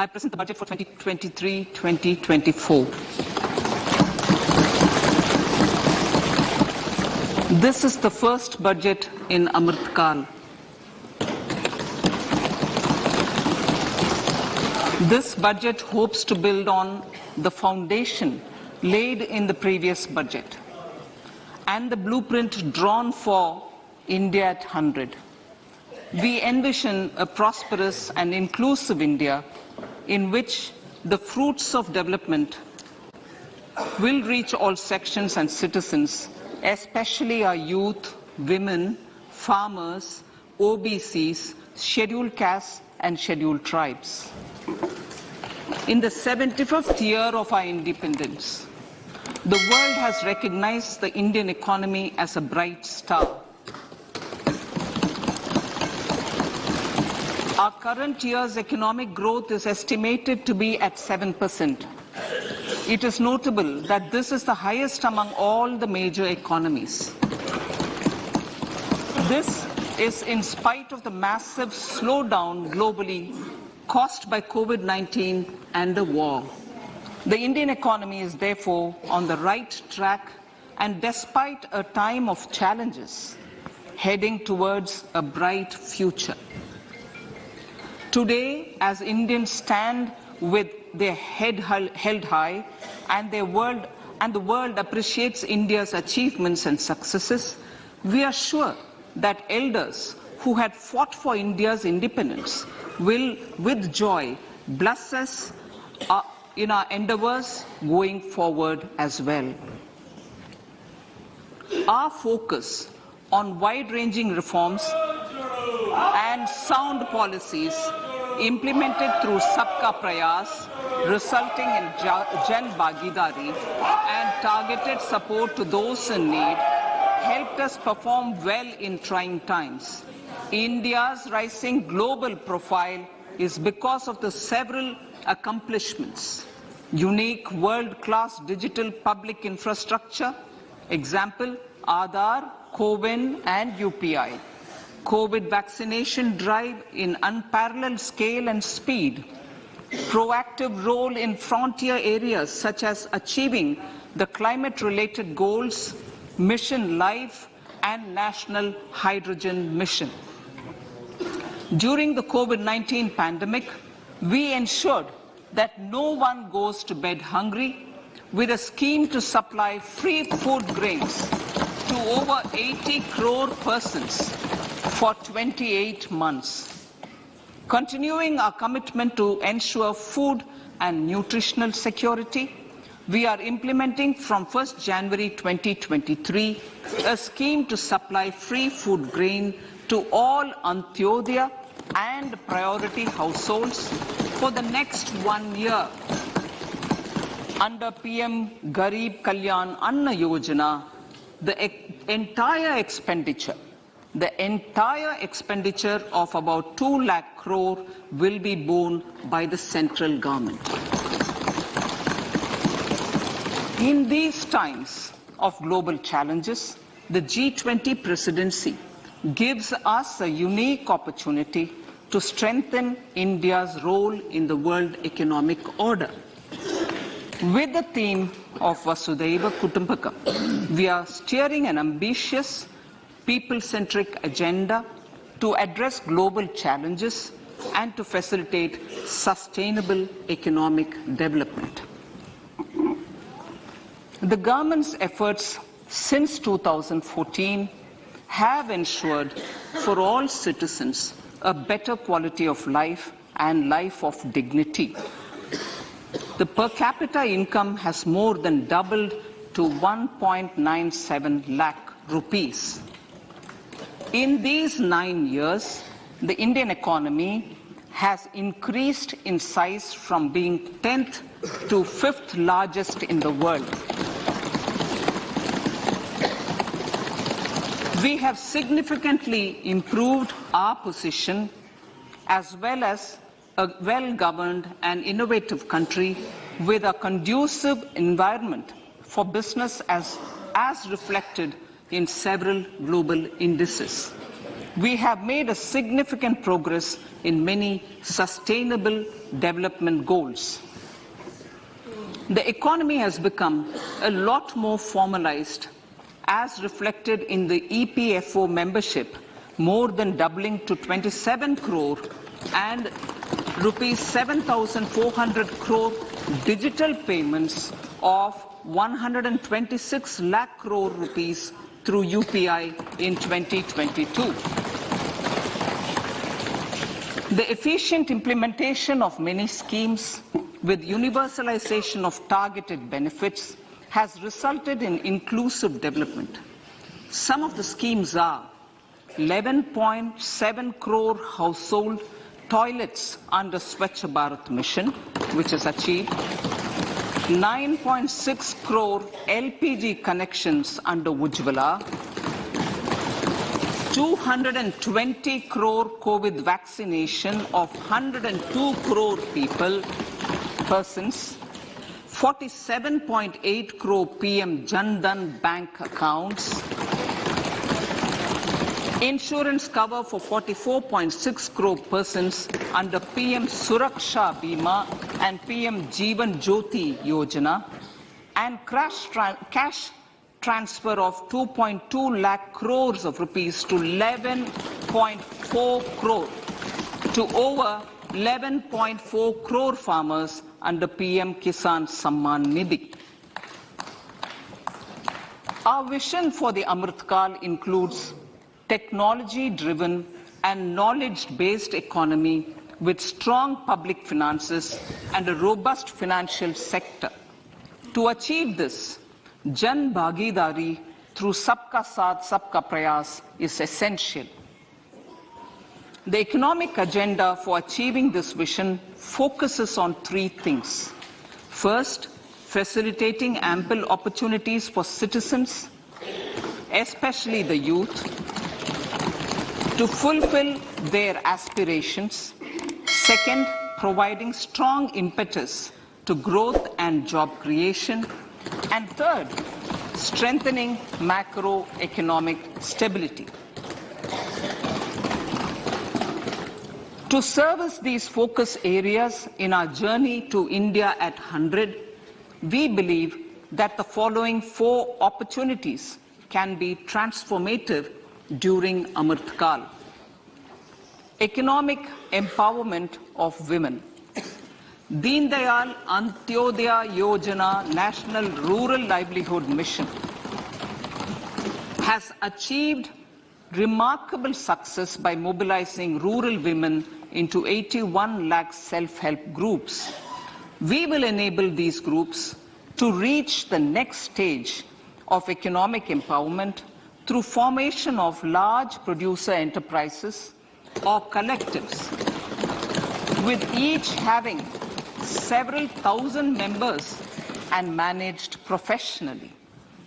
I present the budget for 2023-2024. This is the first budget in Amrit Kal. This budget hopes to build on the foundation laid in the previous budget and the blueprint drawn for India at 100. We envision a prosperous and inclusive India in which the fruits of development will reach all sections and citizens, especially our youth, women, farmers, OBCs, scheduled castes and scheduled tribes. In the 75th year of our independence, the world has recognized the Indian economy as a bright star. Our current year's economic growth is estimated to be at 7%. It is notable that this is the highest among all the major economies. This is in spite of the massive slowdown globally caused by COVID-19 and the war. The Indian economy is therefore on the right track and despite a time of challenges, heading towards a bright future. Today, as Indians stand with their head held high and, their world, and the world appreciates India's achievements and successes, we are sure that elders who had fought for India's independence will, with joy, bless us uh, in our endeavors going forward as well. Our focus on wide-ranging reforms and sound policies implemented through Sabka Prayas, resulting in Jan Bhagidari and targeted support to those in need, helped us perform well in trying times. India's rising global profile is because of the several accomplishments. Unique world-class digital public infrastructure, example, Aadhaar, CoWIN and UPI. COVID vaccination drive in unparalleled scale and speed. Proactive role in frontier areas such as achieving the climate-related goals, Mission Life and National Hydrogen Mission. During the COVID-19 pandemic, we ensured that no one goes to bed hungry with a scheme to supply free food grains to over 80 crore persons for 28 months. Continuing our commitment to ensure food and nutritional security, we are implementing from 1st January 2023 a scheme to supply free food grain to all Antyodaya and priority households for the next one year. Under PM Garib Kalyan Anna Yojana, the entire expenditure, the entire expenditure of about 2 lakh crore will be borne by the central government. In these times of global challenges, the G20 presidency gives us a unique opportunity to strengthen India's role in the world economic order. With the theme of Vasudhaiva Kutumbakam, we are steering an ambitious, people-centric agenda to address global challenges and to facilitate sustainable economic development. The government's efforts since 2014 have ensured for all citizens a better quality of life and life of dignity. The per capita income has more than doubled to 1.97 lakh rupees. In these nine years, the Indian economy has increased in size from being 10th to 5th largest in the world. We have significantly improved our position as well as a well-governed and innovative country with a conducive environment for business as, as reflected in several global indices. we have made a significant progress in many sustainable development goals. The economy has become a lot more formalized as reflected in the EPFO membership, more than doubling to 27 crore and rupees 7,400 crore digital payments of 126 lakh crore rupees through UPI in 2022. The efficient implementation of many schemes with universalization of targeted benefits has resulted in inclusive development. Some of the schemes are 11.7 crore household toilets under Swachh Bharat mission, which is achieved, 9.6 crore LPG connections under Ujjwala, 220 crore COVID vaccination of 102 crore people, persons, 47.8 crore PM Jan Dhan bank accounts, insurance cover for 44.6 crore persons under PM Suraksha Bima and PM Jeevan Jyoti Yojana, and tra cash transfer of 2.2 lakh crores of rupees to 11.4 crore to over 11.4 crore farmers under PM Kisan Samman Nidhi. Our vision for the Amritkal includes technology-driven and knowledge-based economy with strong public finances and a robust financial sector. To achieve this, Jan Bhagidari through Sabka Saath Sabka Prayas is essential. The economic agenda for achieving this vision focuses on three things. First, facilitating ample opportunities for citizens, especially the youth, to fulfill their aspirations. Second, providing strong impetus to growth and job creation. And third, strengthening macroeconomic stability. To service these focus areas in our journey to India at 100, we believe that the following four opportunities can be transformative during Amritkal. Economic empowerment of women. Deen Dayal Antyodaya Yojana National Rural Livelihood Mission has achieved remarkable success by mobilizing rural women into 81 lakh self-help groups. We will enable these groups to reach the next stage of economic empowerment through formation of large producer enterprises or collectives, with each having several thousand members and managed professionally.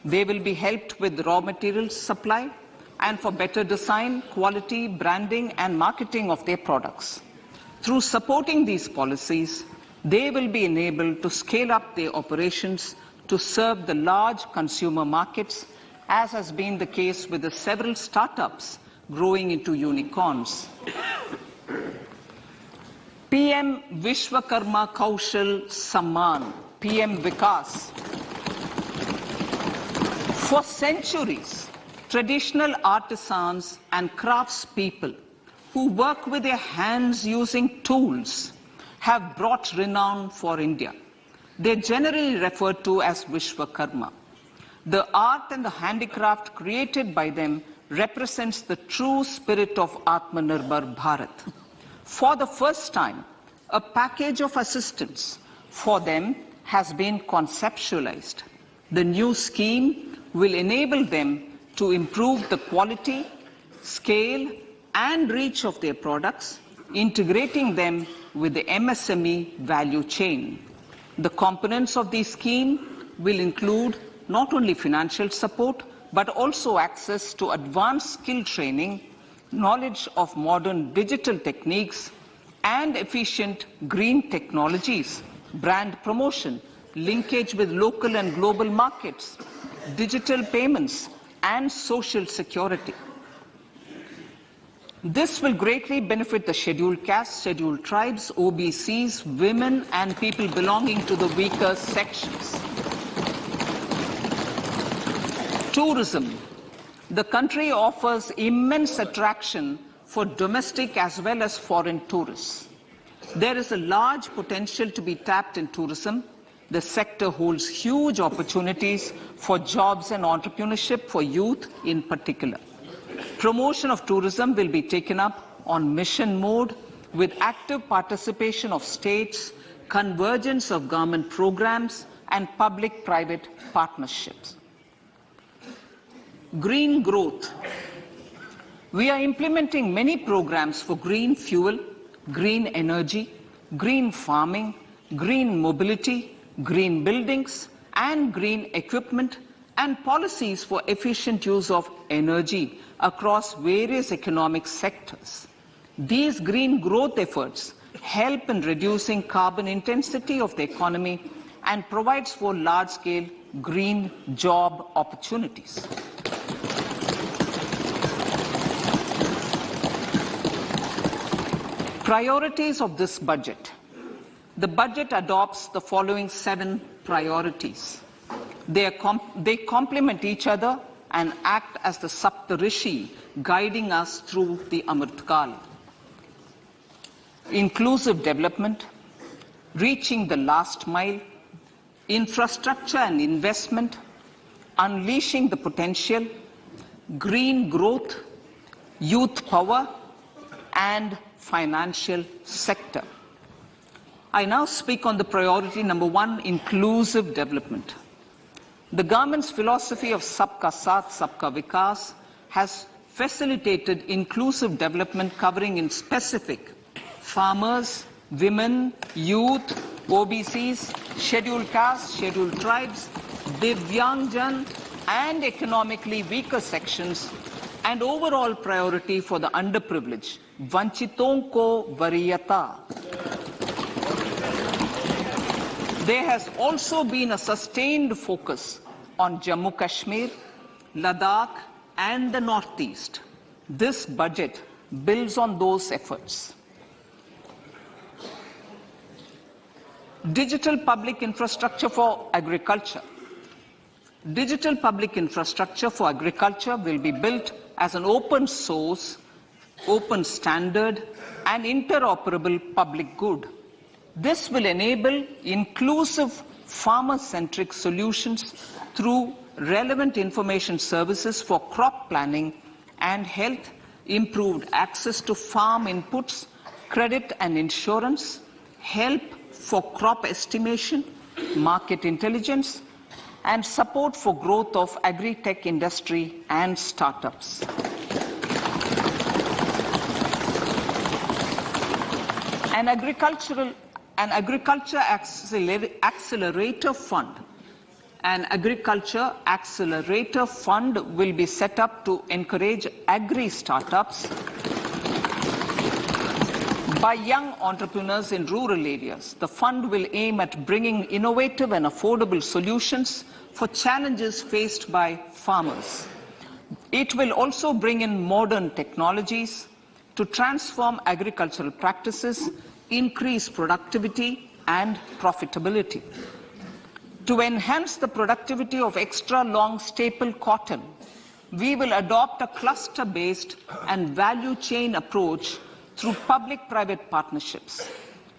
They will be helped with raw materials supply, and for better design, quality, branding and marketing of their products. Through supporting these policies, they will be enabled to scale up their operations to serve the large consumer markets, as has been the case with the several startups growing into unicorns. PM Vishwakarma Kaushal Samman, PM Vikas. For centuries, traditional artisans and craftspeople who work with their hands using tools have brought renown for India. They're generally referred to as Vishwakarma. The art and the handicraft created by them represents the true spirit of Atmanirbhar Bharat. For the first time, a package of assistance for them has been conceptualized. The new scheme will enable them to improve the quality, scale, and reach of their products, integrating them with the MSME value chain. The components of the scheme will include not only financial support, but also access to advanced skill training, knowledge of modern digital techniques, and efficient green technologies, brand promotion, linkage with local and global markets, digital payments, and social security. This will greatly benefit the scheduled castes, scheduled tribes, OBCs, women, and people belonging to the weaker sections. Tourism. The country offers immense attraction for domestic as well as foreign tourists. There is a large potential to be tapped in tourism. The sector holds huge opportunities for jobs and entrepreneurship for youth in particular. Promotion of tourism will be taken up on mission mode with active participation of states, convergence of government programs, and public-private partnerships. Green growth. We are implementing many programs for green fuel, green energy, green farming, green mobility, green buildings, and green equipment, and policies for efficient use of energy across various economic sectors. These green growth efforts help in reducing carbon intensity of the economy and provides for large-scale green job opportunities. Priorities of this budget. The budget adopts the following seven priorities. They, com they complement each other and act as the Saptarishi guiding us through the Amritkal. Inclusive development, reaching the last mile, infrastructure and investment, unleashing the potential, green growth, youth power, and financial sector. I now speak on the priority number one, inclusive development. The government's philosophy of Sabka Saath, Sabka Vikas has facilitated inclusive development covering in specific farmers, women, youth, OBCs, scheduled castes, scheduled tribes, Divyangjan, and economically weaker sections, and overall priority for the underprivileged, Vanchiton ko Variyata. There has also been a sustained focus on Jammu Kashmir, Ladakh, and the Northeast. This budget builds on those efforts. Digital public infrastructure for agriculture. Digital public infrastructure for agriculture will be built as an open source open standard, and interoperable public good. This will enable inclusive farmer-centric solutions through relevant information services for crop planning and health, improved access to farm inputs, credit and insurance, help for crop estimation, market intelligence, and support for growth of agri-tech industry and startups. An agricultural an agriculture accelerator fund an agriculture accelerator fund will be set up to encourage agri startups by young entrepreneurs in rural areas. The fund will aim at bringing innovative and affordable solutions for challenges faced by farmers. It will also bring in modern technologies to transform agricultural practices, increase productivity and profitability. To enhance the productivity of extra long staple cotton, we will adopt a cluster-based and value chain approach through public-private partnerships.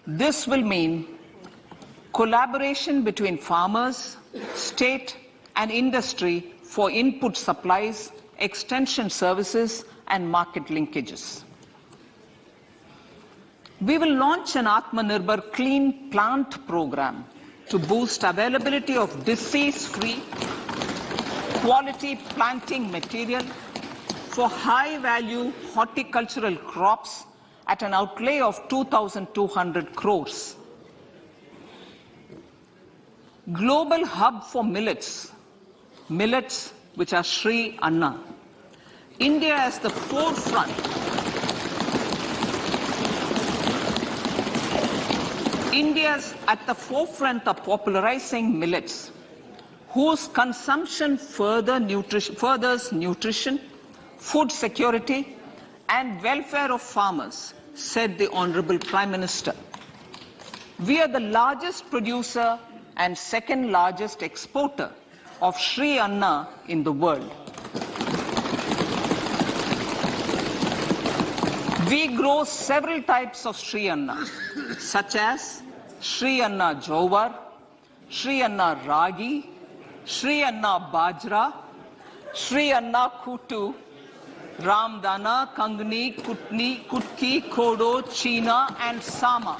This will mean collaboration between farmers, state and industry for input supplies, extension services and market linkages. We will launch an Atmanirbhar Clean Plant program to boost availability of disease-free, quality planting material for high-value horticultural crops at an outlay of 2,200 crores. Global hub for millets, millets which are Sri Anna. India is the forefront India is at the forefront of popularizing millets, whose consumption further nutrition, furthers nutrition, food security, and welfare of farmers, said the Honorable Prime Minister. We are the largest producer and second largest exporter of Sri Anna in the world. We grow several types of Sri Anna, such as Sri Anna Jowar, Sri Anna Ragi, Sri Anna Bajra, Sri Anna Kutu, Ramdana, Kangni, Kutni, Kutki, Kodo, Cheena, and Sama.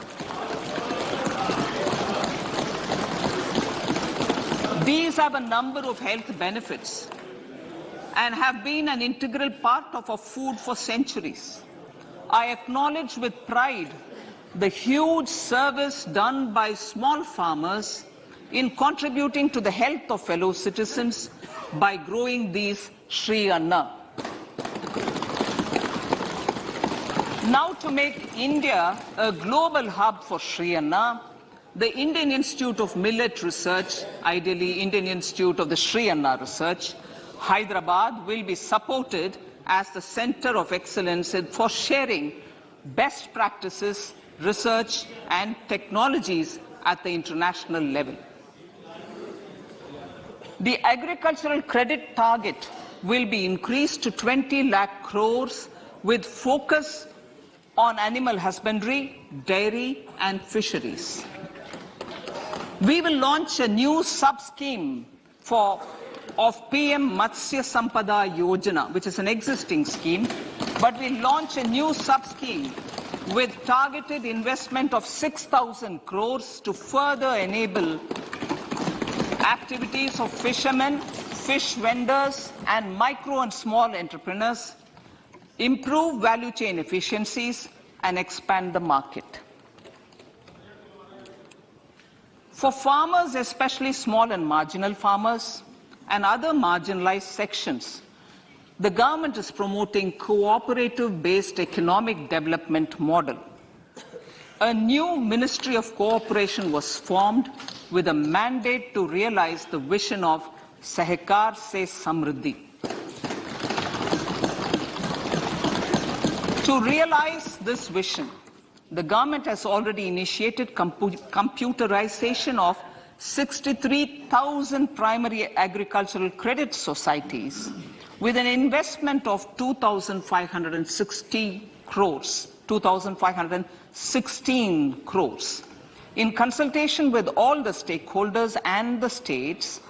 These have a number of health benefits and have been an integral part of our food for centuries. I acknowledge with pride the huge service done by small farmers in contributing to the health of fellow citizens by growing these Sri Anna. Now to make India a global hub for Sri Anna, the Indian Institute of Millet Research, ideally Indian Institute of the Sri Anna Research, Hyderabad will be supported as the center of excellence for sharing best practices, research and technologies at the international level. The agricultural credit target will be increased to 20 lakh crores with focus on animal husbandry, dairy and fisheries. We will launch a new sub-scheme for of PM Matsya Sampada Yojana, which is an existing scheme, but we launch a new sub-scheme with targeted investment of 6,000 crores to further enable activities of fishermen, fish vendors, and micro and small entrepreneurs, improve value chain efficiencies, and expand the market. For farmers, especially small and marginal farmers and other marginalized sections, the government is promoting cooperative-based economic development model. A new Ministry of Cooperation was formed with a mandate to realize the vision of Sahakar Se Samriddhi. To realize this vision, the government has already initiated compu computerization of 63,000 primary agricultural credit societies with an investment of 2,560 crores, 2,516 crores. In consultation with all the stakeholders and the states,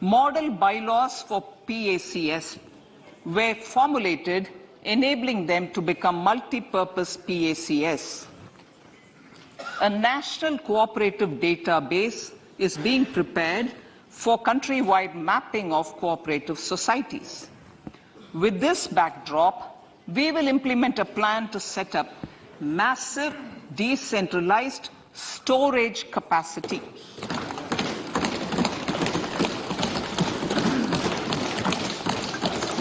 model bylaws for PACS were formulated enabling them to become multi-purpose PACS. A national cooperative database is being prepared for countrywide mapping of cooperative societies. With this backdrop, we will implement a plan to set up massive decentralized storage capacity.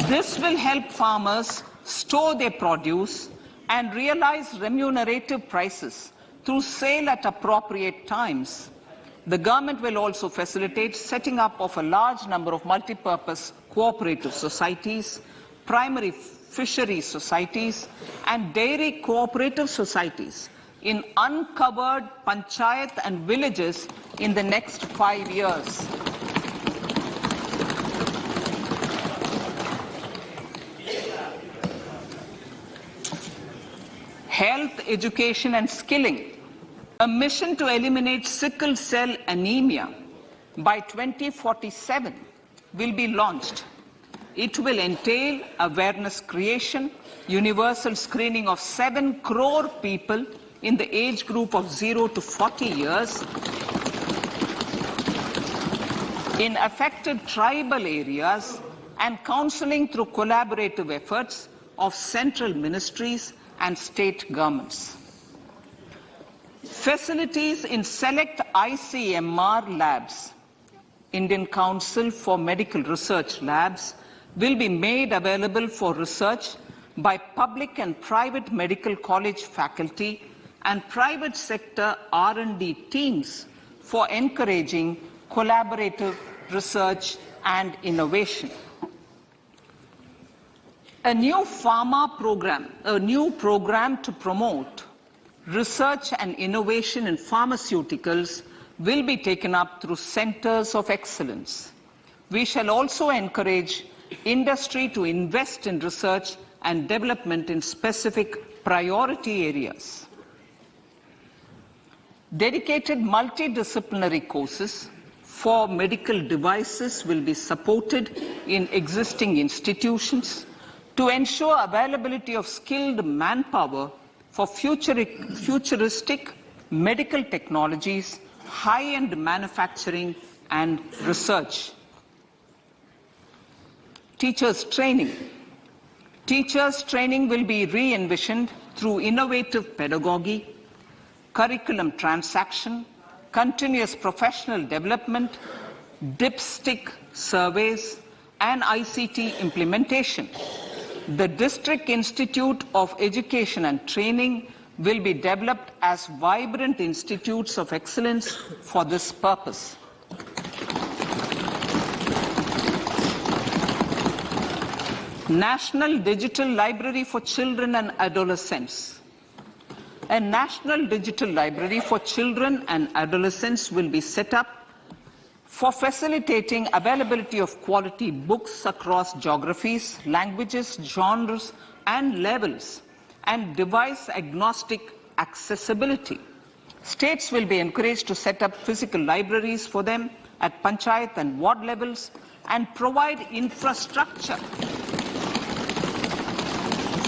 This will help farmers store their produce and realize remunerative prices through sale at appropriate times. The government will also facilitate setting up of a large number of multi-purpose cooperative societies, primary fisheries societies, and dairy cooperative societies in uncovered panchayat and villages in the next five years. Health, education and skilling. A mission to eliminate sickle cell anemia by 2047 will be launched. It will entail awareness creation, universal screening of 7 crore people in the age group of 0 to 40 years in affected tribal areas and counseling through collaborative efforts of central ministries and state governments. Facilities in select ICMR labs, Indian Council for Medical Research Labs, will be made available for research by public and private medical college faculty and private sector R&D teams for encouraging collaborative research and innovation. A new pharma program, a new program to promote research and innovation in pharmaceuticals will be taken up through centers of excellence. We shall also encourage industry to invest in research and development in specific priority areas. Dedicated multidisciplinary courses for medical devices will be supported in existing institutions to ensure availability of skilled manpower for futuristic medical technologies, high-end manufacturing and research. Teachers training. Teachers training will be re-envisioned through innovative pedagogy, curriculum transaction, continuous professional development, dipstick surveys, and ICT implementation. The District Institute of Education and Training will be developed as vibrant institutes of excellence for this purpose. National Digital Library for Children and Adolescents. A National Digital Library for Children and Adolescents will be set up for facilitating availability of quality books across geographies, languages, genres, and levels, and device agnostic accessibility. States will be encouraged to set up physical libraries for them at panchayat and ward levels and provide infrastructure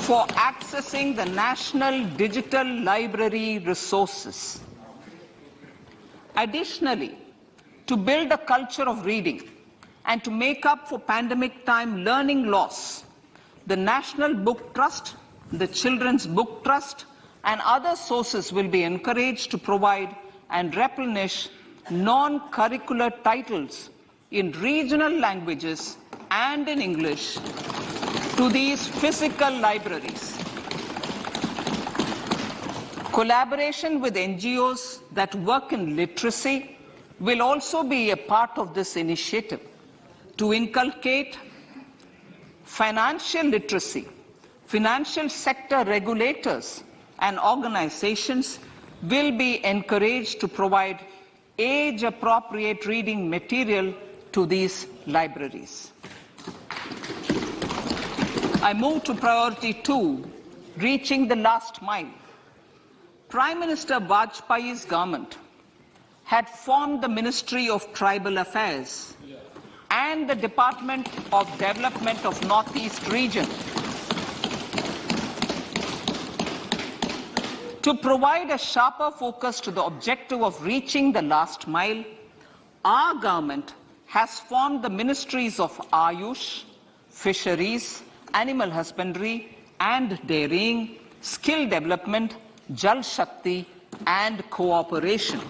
for accessing the national digital library resources. Additionally, to build a culture of reading and to make up for pandemic time learning loss, the National Book Trust, the Children's Book Trust, and other sources will be encouraged to provide and replenish non-curricular titles in regional languages and in English to these physical libraries. Collaboration with NGOs that work in literacy will also be a part of this initiative to inculcate financial literacy. Financial sector regulators and organizations will be encouraged to provide age-appropriate reading material to these libraries. I move to priority two, reaching the last mile. Prime Minister Vajpayee's government had formed the Ministry of Tribal Affairs and the Department of Development of Northeast Region to provide a sharper focus to the objective of reaching the last mile, our government has formed the ministries of Ayush, Fisheries, animal husbandry and dairying, skill development, Jal Shakti and cooperation.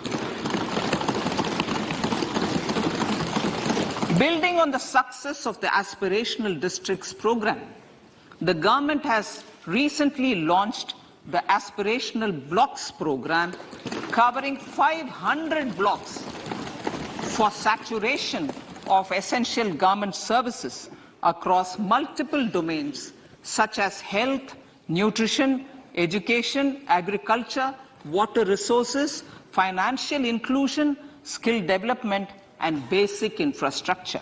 Building on the success of the Aspirational Districts program, the government has recently launched the Aspirational Blocks program covering 500 blocks for saturation of essential government services across multiple domains such as health, nutrition, education, agriculture, water resources, financial inclusion, skill development, and basic infrastructure.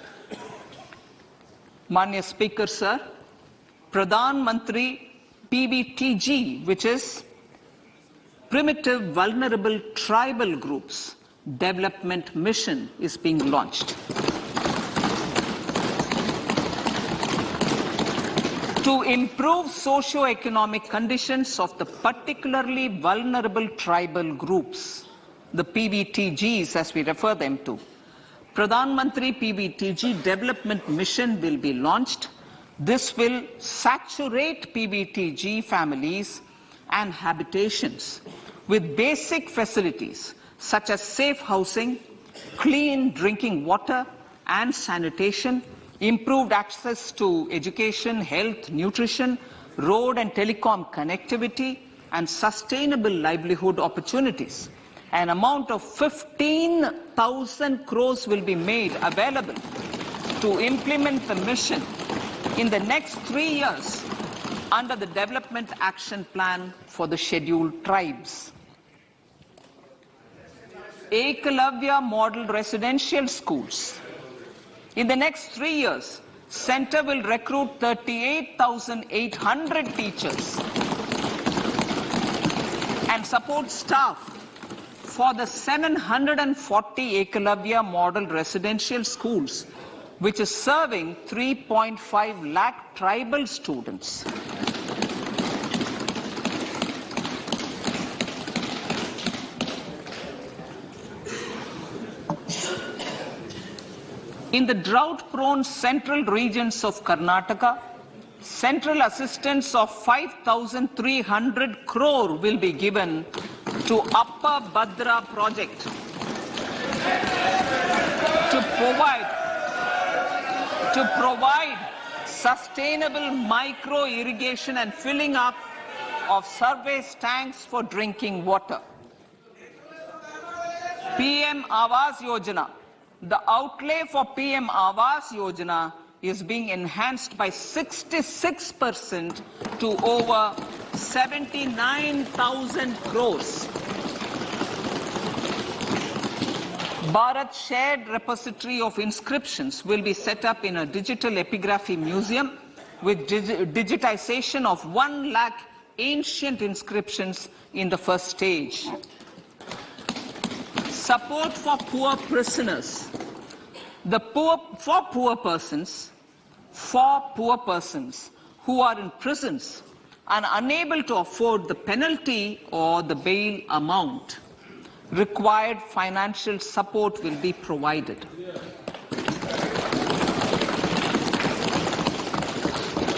Manya Speaker, sir, Pradhan Mantri PVTG, which is Primitive Vulnerable Tribal Groups Development Mission, is being launched. to improve socio-economic conditions of the particularly vulnerable tribal groups, the PVTGs as we refer them to. Pradhan Mantri PVTG development mission will be launched. This will saturate PVTG families and habitations with basic facilities such as safe housing, clean drinking water and sanitation, improved access to education, health, nutrition, road and telecom connectivity, and sustainable livelihood opportunities. An amount of 15,000 crores will be made available to implement the mission in the next three years under the Development Action Plan for the Scheduled Tribes. Ekalavya Model Residential Schools. In the next three years, Center will recruit 38,800 teachers and support staff for the 740 Ekalavya Model Residential Schools, which is serving 3.5 lakh tribal students. In the drought-prone central regions of Karnataka, central assistance of 5,300 crore will be given to Upper Bhadra project to provide to provide sustainable micro irrigation and filling up of surface tanks for drinking water. PM Awas Yojana. The outlay for PM Awas Yojana is being enhanced by 66% to over 79,000 crores. Bharat Shared Repository of Inscriptions will be set up in a digital epigraphy museum with digi- digitization of 1 lakh ancient inscriptions in the first stage. Support for poor prisoners. The poor, for poor persons, for poor persons who are in prisons and unable to afford the penalty or the bail amount, required financial support will be provided.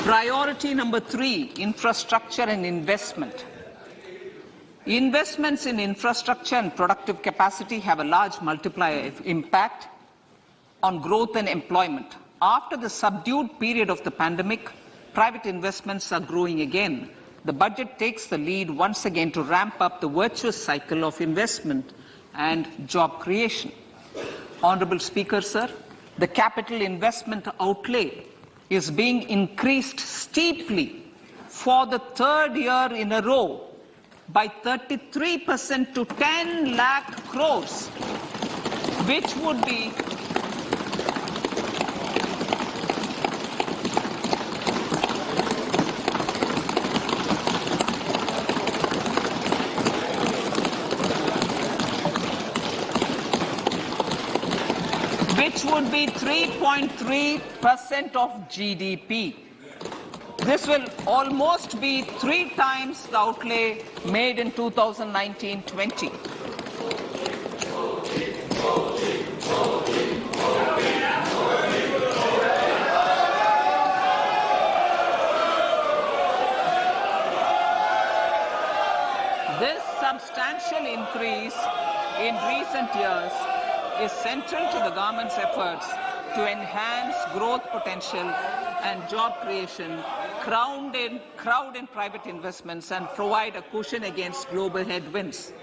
Priority number three, infrastructure and investment. Investments in infrastructure and productive capacity have a large multiplier impact on growth and employment. After the subdued period of the pandemic, private investments are growing again. The budget takes the lead once again to ramp up the virtuous cycle of investment and job creation. Honorable Speaker, sir, the capital investment outlay is being increased steeply for the third year in a row by 33% to 10 lakh crores, which would be which would be 3.3% of GDP. This will almost be three times the outlay made in 2019-20. This substantial increase in recent years is central to the government's efforts to enhance growth potential and job creation, crowd in, crowd in private investments, and provide a cushion against global headwinds.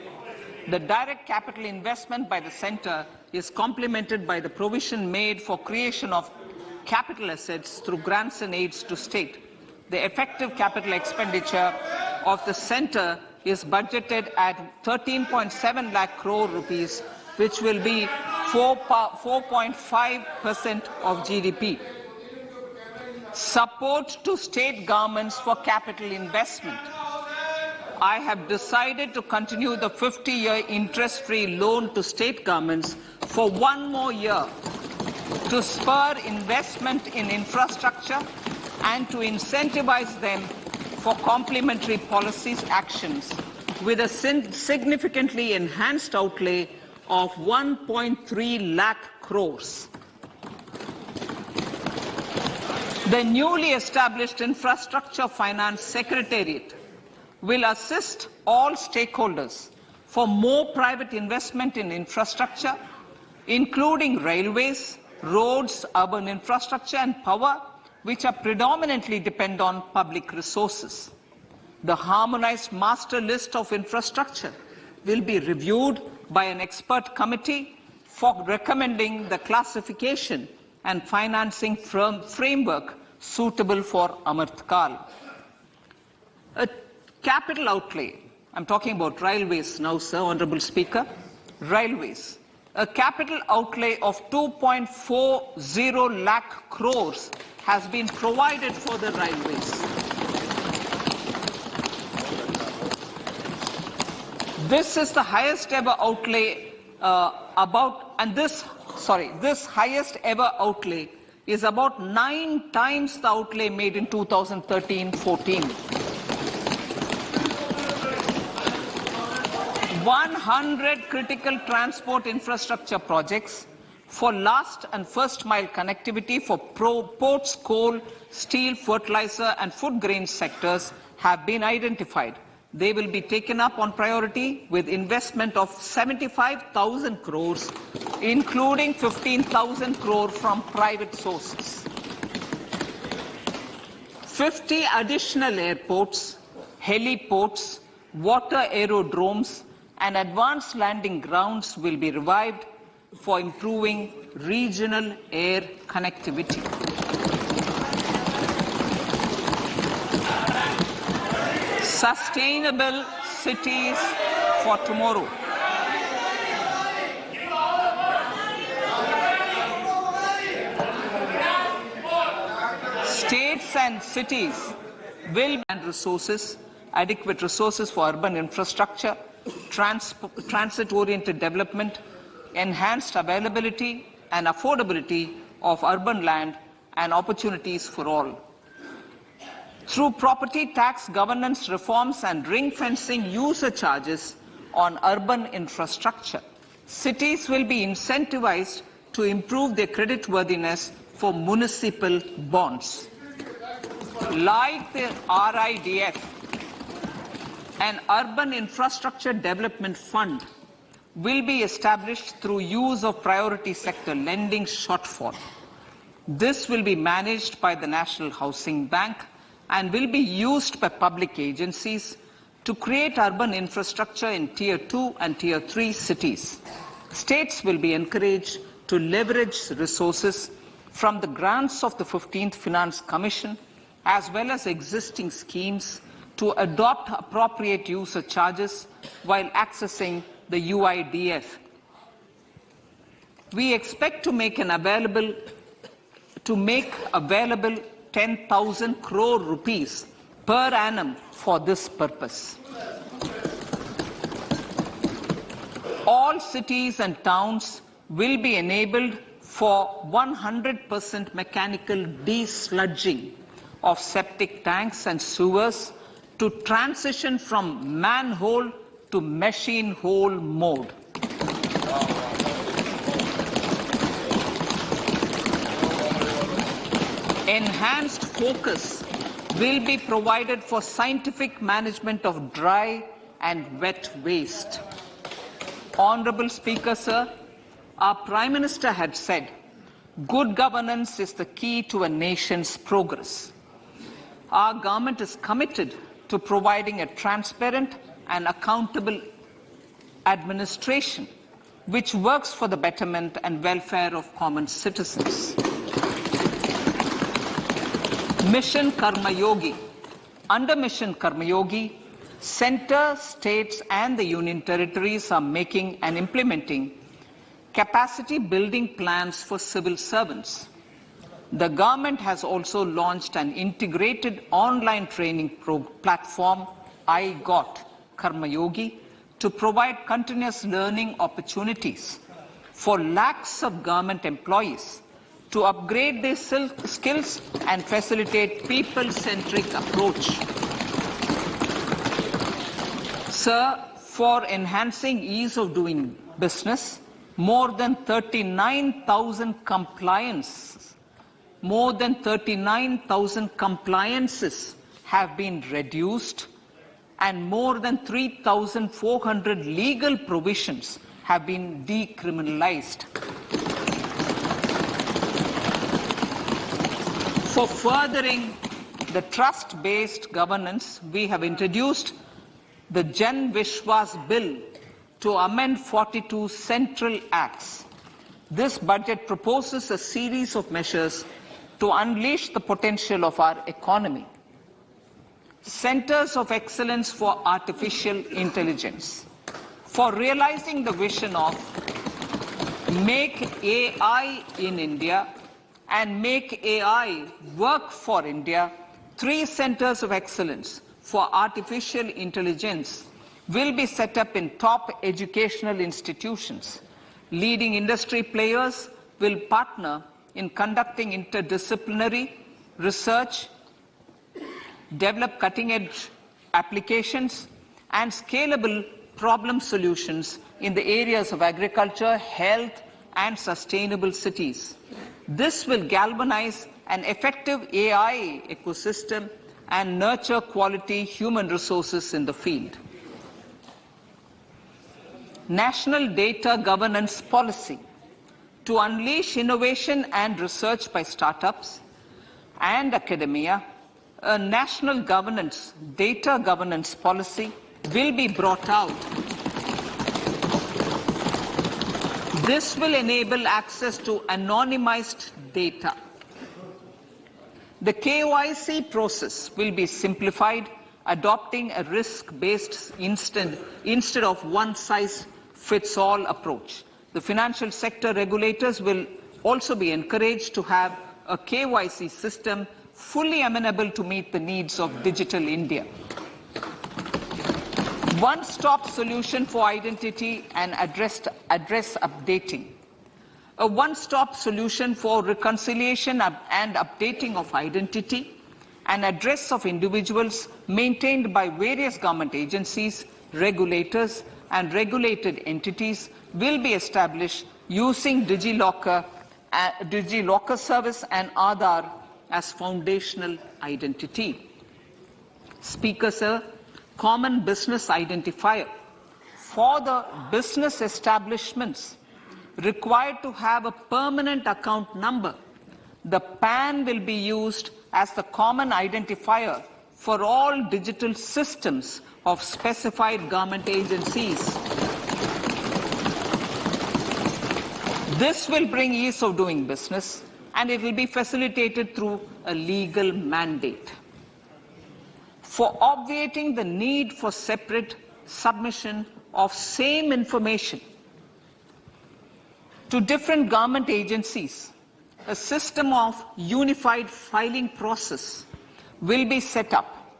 The direct capital investment by the center is complemented by the provision made for creation of capital assets through grants and aids to state. The effective capital expenditure of the center is budgeted at 13.7 lakh crore rupees, which will be 4.5% of GDP. Support to state governments for capital investment. I have decided to continue the 50-year interest-free loan to state governments for one more year to spur investment in infrastructure and to incentivize them for complementary policies actions with a significantly enhanced outlay of 1.3 lakh crores. The newly established Infrastructure Finance Secretariat will assist all stakeholders for more private investment in infrastructure, including railways, roads, urban infrastructure and power, which are predominantly depend on public resources. The harmonized master list of infrastructure will be reviewed by an expert committee for recommending the classification and financing framework suitable for Amritkal. A capital outlay, I'm talking about railways now, sir, Honorable Speaker, railways. A capital outlay of 2.40 lakh crores has been provided for the railways. This is the highest ever outlay uh, about, and this, sorry, this highest ever outlay is about nine times the outlay made in 2013-14. 100 critical transport infrastructure projects for last and first mile connectivity for ports, coal, steel, fertilizer and food grain sectors have been identified. They will be taken up on priority with investment of 75,000 crores, including 15,000 crore from private sources. 50 additional airports, heliports, water aerodromes, and advanced landing grounds will be revived for improving regional air connectivity. Sustainable cities for tomorrow. States and cities will and resources, adequate resources for urban infrastructure, trans transit-oriented development, enhanced availability and affordability of urban land and opportunities for all. Through property tax governance reforms and ring fencing user charges on urban infrastructure, cities will be incentivized to improve their creditworthiness for municipal bonds. Like the RIDF, an urban infrastructure development fund will be established through use of priority sector lending shortfall. This will be managed by the National Housing Bank and will be used by public agencies to create urban infrastructure in Tier 2 and Tier 3 cities. States will be encouraged to leverage resources from the grants of the 15th Finance Commission as well as existing schemes to adopt appropriate user charges while accessing the UIDF. We expect to make an available to make available 10,000 crore rupees per annum for this purpose. All cities and towns will be enabled for 100% mechanical desludging of septic tanks and sewers to transition from manhole to machine hole mode. Enhanced focus will be provided for scientific management of dry and wet waste. Honorable Speaker, sir, our Prime Minister had said, good governance is the key to a nation's progress. Our government is committed to providing a transparent and accountable administration which works for the betterment and welfare of common citizens. Mission Karma Yogi. Under Mission Karma Yogi, center, states and the union territories are making and implementing capacity building plans for civil servants. The government has also launched an integrated online training platform, I Got Karma Yogi, to provide continuous learning opportunities for lakhs of government employees to upgrade their skills and facilitate people-centric approach. Sir, for enhancing ease of doing business, more than 39,000 compliance more than 39,000 compliances have been reduced and more than 3,400 legal provisions have been decriminalized. For furthering the trust-based governance, we have introduced the Jan Vishwas Bill to amend 42 central acts. This budget proposes a series of measures to unleash the potential of our economy. Centers of Excellence for Artificial Intelligence. For realizing the vision of Make AI in India and Make AI Work for India, three centers of excellence for artificial intelligence will be set up in top educational institutions. Leading industry players will partner in conducting interdisciplinary research, develop cutting-edge applications, and scalable problem solutions in the areas of agriculture, health, and sustainable cities. This will galvanize an effective AI ecosystem and nurture quality human resources in the field. National Data Governance Policy to unleash innovation and research by startups and academia, a national governance, data governance policy will be brought out. This will enable access to anonymized data. The KYC process will be simplified, adopting a risk-based instead, instead of one-size-fits-all approach. The financial sector regulators will also be encouraged to have a KYC system fully amenable to meet the needs of digital India one-stop solution for identity and address, address updating. A one-stop solution for reconciliation and updating of identity and address of individuals maintained by various government agencies, regulators and regulated entities will be established using DigiLocker, uh, DigiLocker service and Aadhaar as foundational identity. Speaker, sir, common business identifier for the business establishments required to have a permanent account number. The PAN will be used as the common identifier for all digital systems of specified government agencies. This will bring ease of doing business and it will be facilitated through a legal mandate for obviating the need for separate submission of same information to different government agencies, a system of unified filing process will be set up.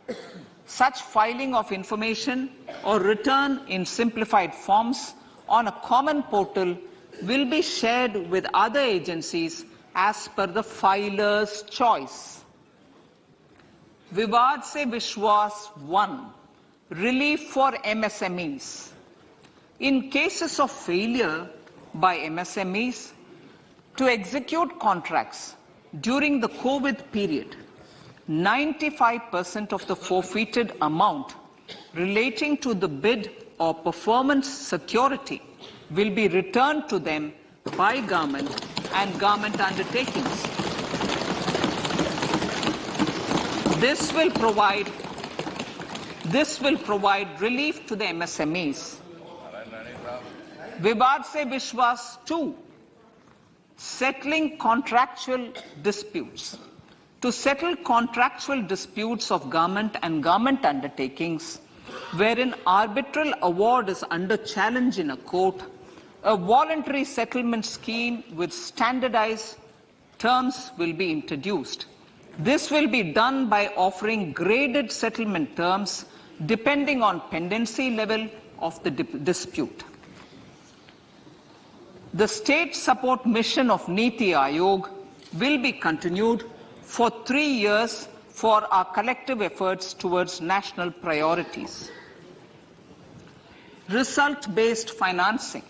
Such filing of information or return in simplified forms on a common portal will be shared with other agencies as per the filer's choice. Vivad se Vishwas 1, relief for MSMEs. In cases of failure by MSMEs to execute contracts during the COVID period, 95% of the forfeited amount relating to the bid or performance security will be returned to them by government and government undertakings. This will provide this will provide relief to the MSMEs. Vivad se Vishwas 2, settling contractual disputes. To settle contractual disputes of government and government undertakings, wherein arbitral award is under challenge in a court, a voluntary settlement scheme with standardized terms will be introduced. This will be done by offering graded settlement terms depending on pendency level of the dispute. The state support mission of Niti Aayog will be continued for three years for our collective efforts towards national priorities. Result-based financing.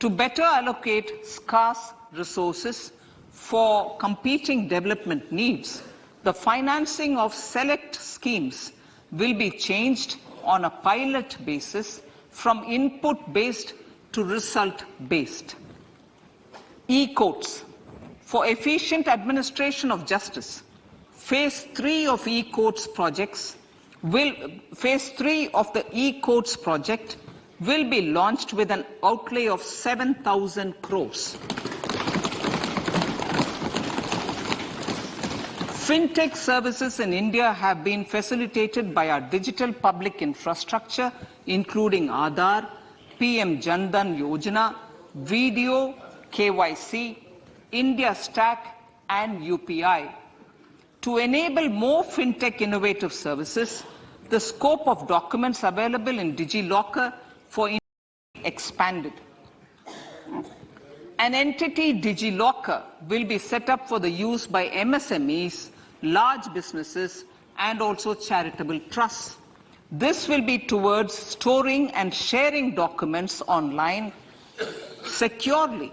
To better allocate scarce resources for competing development needs, the financing of select schemes will be changed on a pilot basis from input-based to result-based. E-courts. For efficient administration of justice, phase three of e-courts projects will, phase three of the e-courts project will be launched with an outlay of 7,000 crores. Fintech services in India have been facilitated by our digital public infrastructure, including Aadhaar, PM Jan Dhan Yojana, Video, KYC, India Stack, and UPI. To enable more fintech innovative services, the scope of documents available in DigiLocker for India expanded. An entity DigiLocker will be set up for the use by MSMEs, large businesses, and also charitable trusts. This will be towards storing and sharing documents online securely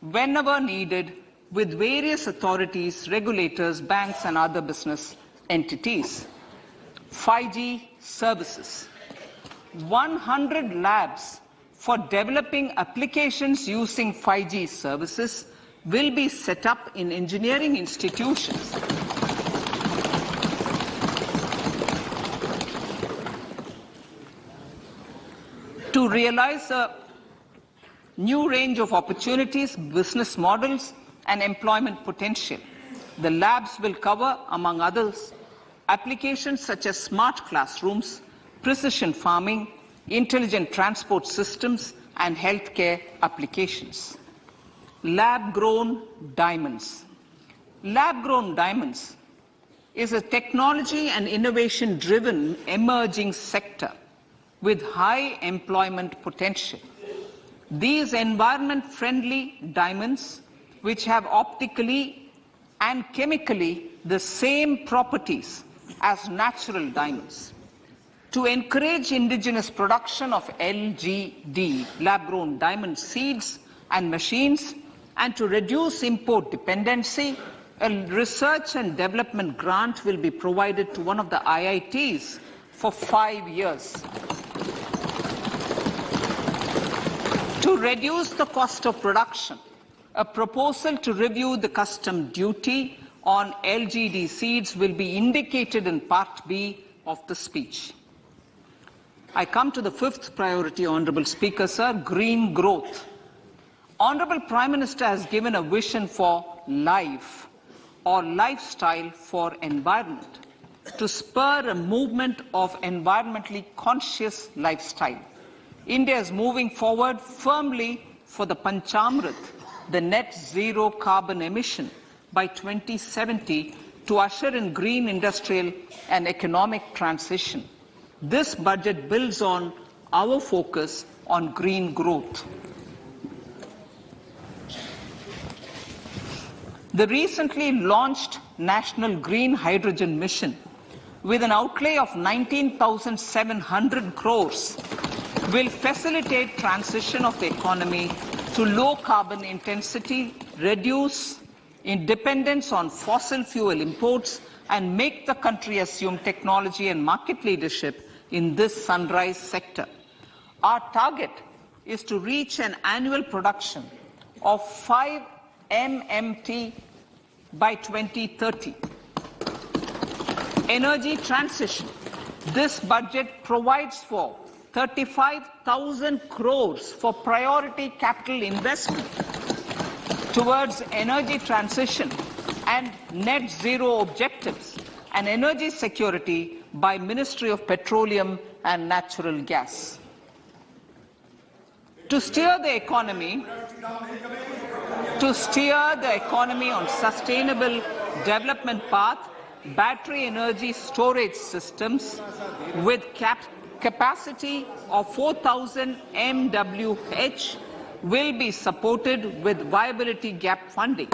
whenever needed with various authorities, regulators, banks, and other business entities. 5G services. 100 labs for developing applications using 5G services will be set up in engineering institutions. To realize a new range of opportunities, business models, and employment potential. The labs will cover, among others, applications such as smart classrooms, precision farming, intelligent transport systems, and healthcare applications. Lab-grown diamonds. Lab-grown diamonds is a technology and innovation-driven emerging sector with high employment potential. These environment-friendly diamonds which have optically and chemically the same properties as natural diamonds. To encourage indigenous production of LGD, lab-grown diamond seeds and machines, and to reduce import dependency, a research and development grant will be provided to one of the IITs for five years. To reduce the cost of production, a proposal to review the custom duty on LGD seeds will be indicated in Part B of the speech. I come to the fifth priority, Honourable Speaker, sir, green growth. Honourable Prime Minister has given a vision for life or lifestyle for environment to spur a movement of environmentally conscious lifestyle. India is moving forward firmly for the Panchamrit the net zero carbon emission by 2070 to usher in green industrial and economic transition. This budget builds on our focus on green growth. The recently launched National Green Hydrogen Mission, with an outlay of 19,700 crores, will facilitate transition of the economy to low carbon intensity, reduce dependence on fossil fuel imports, and make the country assume technology and market leadership in this sunrise sector. Our target is to reach an annual production of 5 MMT by 2030. Energy transition. This budget provides for 35,000 crores for priority capital investment towards energy transition and net zero objectives and energy security by Ministry of Petroleum and Natural Gas. To steer the economy, to steer the economy on sustainable development path, battery energy storage systems with cap capacity of 4,000 MWH will be supported with viability gap funding.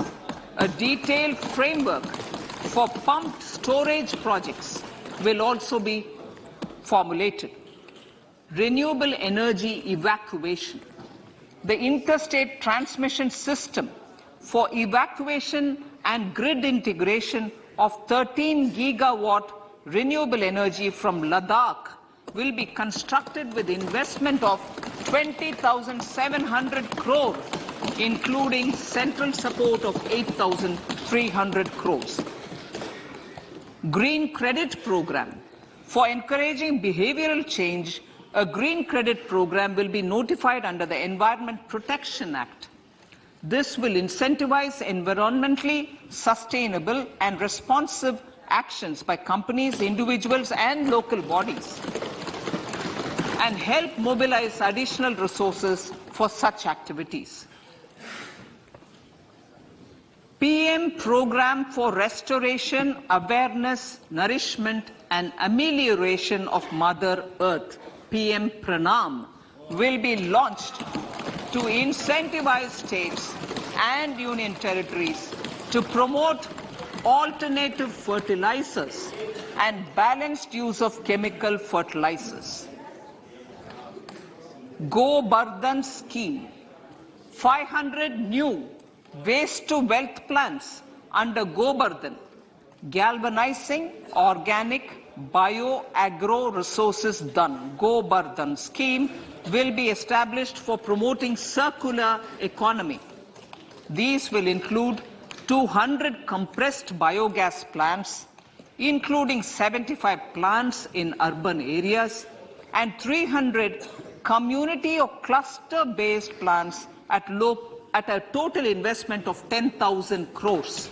A detailed framework for pumped storage projects will also be formulated. Renewable energy evacuation. The interstate transmission system for evacuation and grid integration of 13 gigawatt renewable energy from Ladakh will be constructed with investment of 20,700 crore, including central support of 8,300 crores. Green Credit Program. For encouraging behavioral change, a green credit program will be notified under the Environment Protection Act. This will incentivize environmentally sustainable and responsive actions by companies, individuals, and local bodies, and help mobilize additional resources for such activities. PM Program for Restoration, Awareness, Nourishment, and Amelioration of Mother Earth, PM Pranam, will be launched to incentivize states and union territories to promote alternative fertilizers and balanced use of chemical fertilizers. GOBARdhan scheme, 500 new waste to wealth plants under Go galvanizing organic bio-agro resources Dhan. Go Bardhan scheme will be established for promoting circular economy. These will include 200 compressed biogas plants, including 75 plants in urban areas and 300 community or cluster-based plants at, low, at a total investment of 10,000 crores.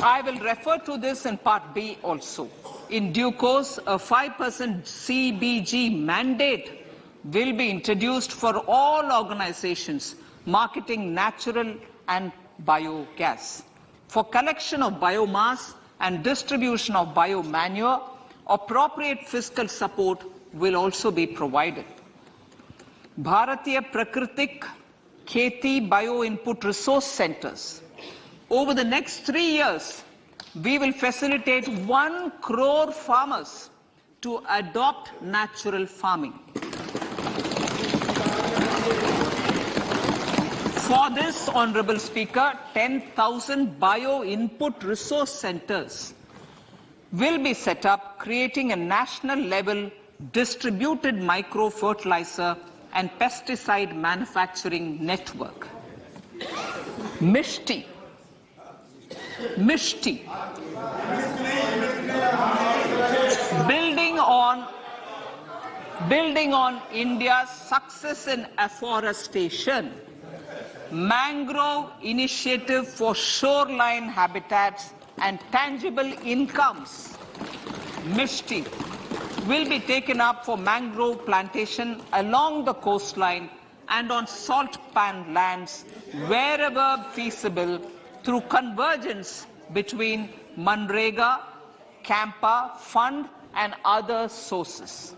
I will refer to this in part B also. In due course, a 5% CBG mandate will be introduced for all organizations marketing natural and biogas. For collection of biomass and distribution of biomanure, appropriate fiscal support will also be provided. Bharatiya Prakritik Kheti Bio Input Resource Centers. Over the next three years, we will facilitate one crore farmers to adopt natural farming. For this, Honorable Speaker, 10,000 bio input resource centers will be set up, creating a national level distributed micro fertilizer and pesticide manufacturing network. Mishti. Mishti. Building on building on India's success in afforestation, mangrove initiative for shoreline habitats and tangible incomes, Mishti, will be taken up for mangrove plantation along the coastline and on salt pan lands wherever feasible through convergence between Manrega, Campa, Fund and other sources.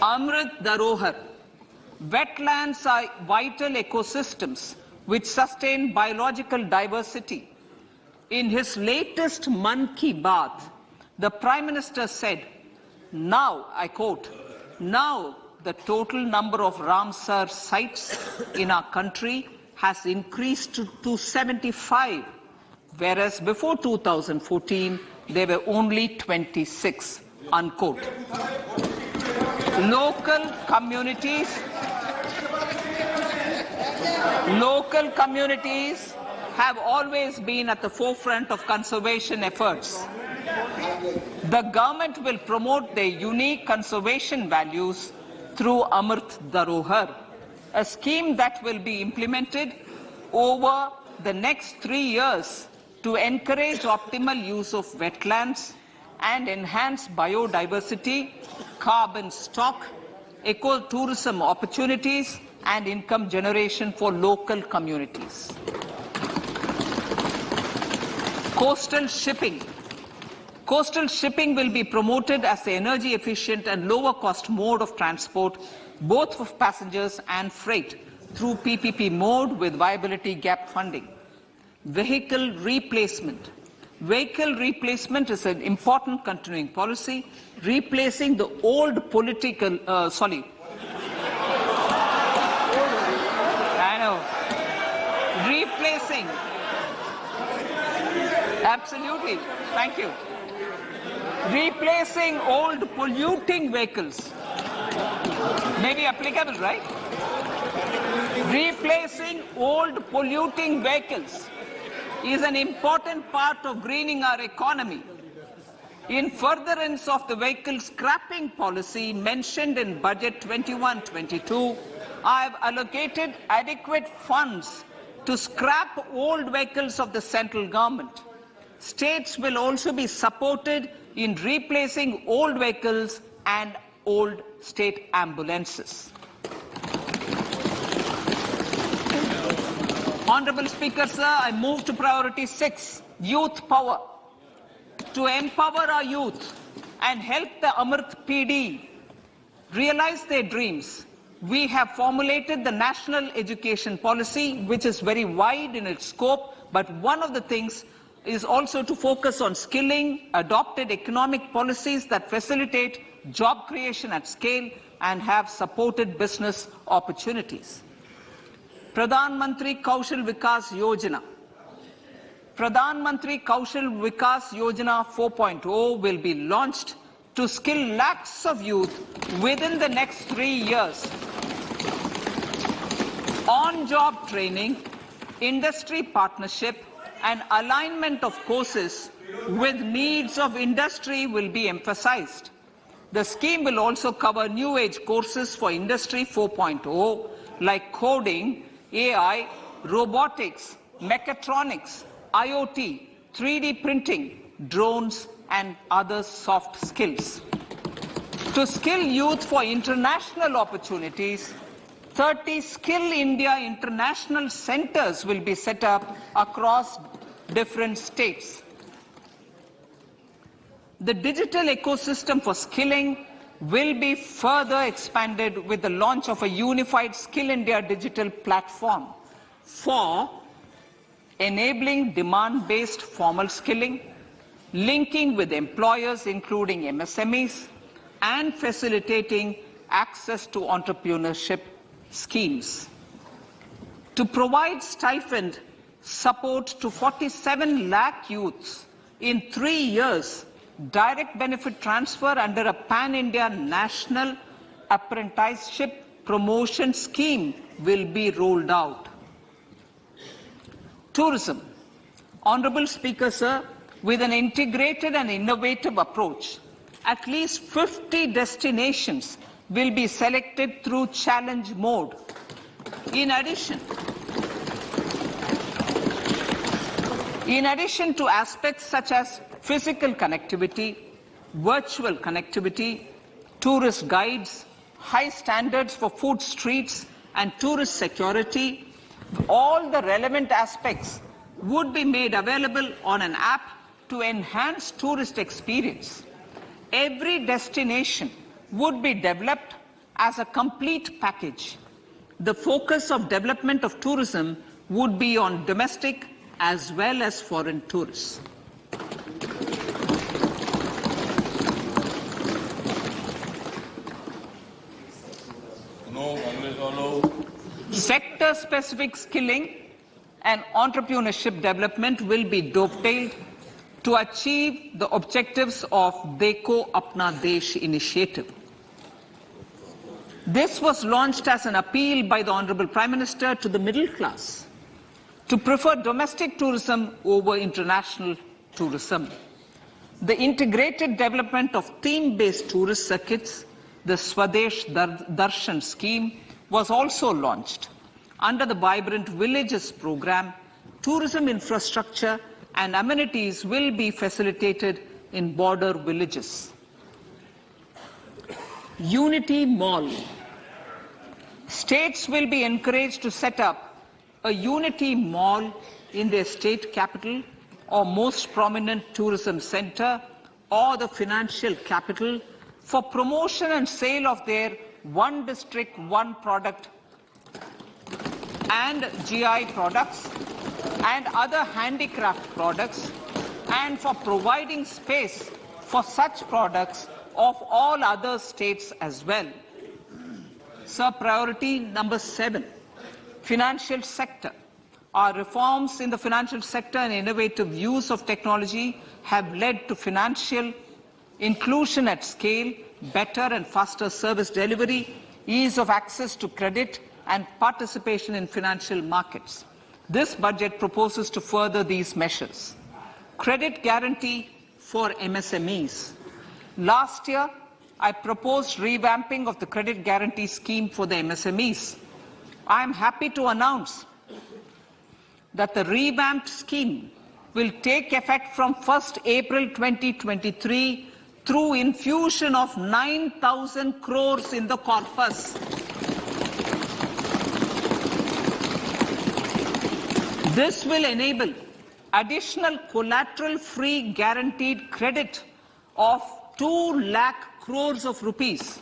Amrit Dharohar. Wetlands are vital ecosystems which sustain biological diversity. In his latest Mann Ki Baat, the Prime Minister said, now, I quote, now the total number of Ramsar sites in our country has increased to, to 75, whereas before 2014, there were only 26, unquote. Local communities, local communities have always been at the forefront of conservation efforts. The government will promote their unique conservation values through Amrit Dharohar, a scheme that will be implemented over the next three years to encourage optimal use of wetlands and enhance biodiversity, carbon stock, ecotourism opportunities, and income generation for local communities. Coastal shipping. Coastal shipping will be promoted as the energy efficient and lower cost mode of transport, both for passengers and freight, through PPP mode with viability gap funding. Vehicle replacement. Vehicle replacement is an important continuing policy, replacing the old political, uh, sorry, I know, replacing, absolutely, thank you, replacing old polluting vehicles, may be applicable, right? Replacing old polluting vehicles is an important part of greening our economy. In furtherance of the vehicle scrapping policy mentioned in Budget 21-22, I have allocated adequate funds to scrap old vehicles of the central government. States will also be supported in replacing old vehicles and old state ambulances. Honorable Speaker, sir, I move to priority six, youth power. To empower our youth and help the Amrit Peedhi realize their dreams, we have formulated the national education policy, which is very wide in its scope, but one of the things is also to focus on skilling, adopted economic policies that facilitate job creation at scale and have supported business opportunities. Pradhan Mantri Kaushal Vikas Yojana. Pradhan Mantri Kaushal Vikas Yojana 4.0 will be launched to skill lakhs of youth within the next three years. On-job training, industry partnership, and alignment of courses with needs of industry will be emphasized. The scheme will also cover new age courses for Industry 4.0 like coding, AI, robotics, mechatronics, IoT, 3D printing, drones, and other soft skills. To skill youth for international opportunities, 30 Skill India international centers will be set up across different states. The digital ecosystem for skilling will be further expanded with the launch of a unified Skill India digital platform for enabling demand-based formal skilling, linking with employers including MSMEs, and facilitating access to entrepreneurship schemes. To provide stipend support to 47 lakh youths in three years, direct benefit transfer under a pan-India national apprenticeship promotion scheme will be rolled out. Tourism. Honorable Speaker, sir, with an integrated and innovative approach, at least 50 destinations will be selected through challenge mode. In addition, in addition to aspects such as physical connectivity, virtual connectivity, tourist guides, high standards for food streets and tourist security, all the relevant aspects would be made available on an app to enhance tourist experience. Every destination would be developed as a complete package. The focus of development of tourism would be on domestic as well as foreign tourists. No, Congress Sector-specific skilling and entrepreneurship development will be dovetailed to achieve the objectives of Dekho Apna Desh initiative. This was launched as an appeal by the Honorable Prime Minister to the middle class to prefer domestic tourism over international tourism. The integrated development of theme-based tourist circuits, the Swadesh Dar- Darshan scheme, was also launched. Under the Vibrant Villages program, tourism infrastructure and amenities will be facilitated in border villages. Unity Mall. States will be encouraged to set up a Unity Mall in their state capital or most prominent tourism center or the financial capital for promotion and sale of their one district, one product and GI products and other handicraft products and for providing space for such products of all other states as well. Sir, priority number seven, financial sector. Our reforms in the financial sector and innovative use of technology have led to financial inclusion at scale, better and faster service delivery, ease of access to credit, and participation in financial markets. This budget proposes to further these measures. Credit guarantee for MSMEs. Last year, I proposed revamping of the credit guarantee scheme for the MSMEs. I am happy to announce that the revamped scheme will take effect from 1st April 2023 through infusion of 9,000 crores in the corpus. This will enable additional collateral-free guaranteed credit of 2 lakh crores of rupees.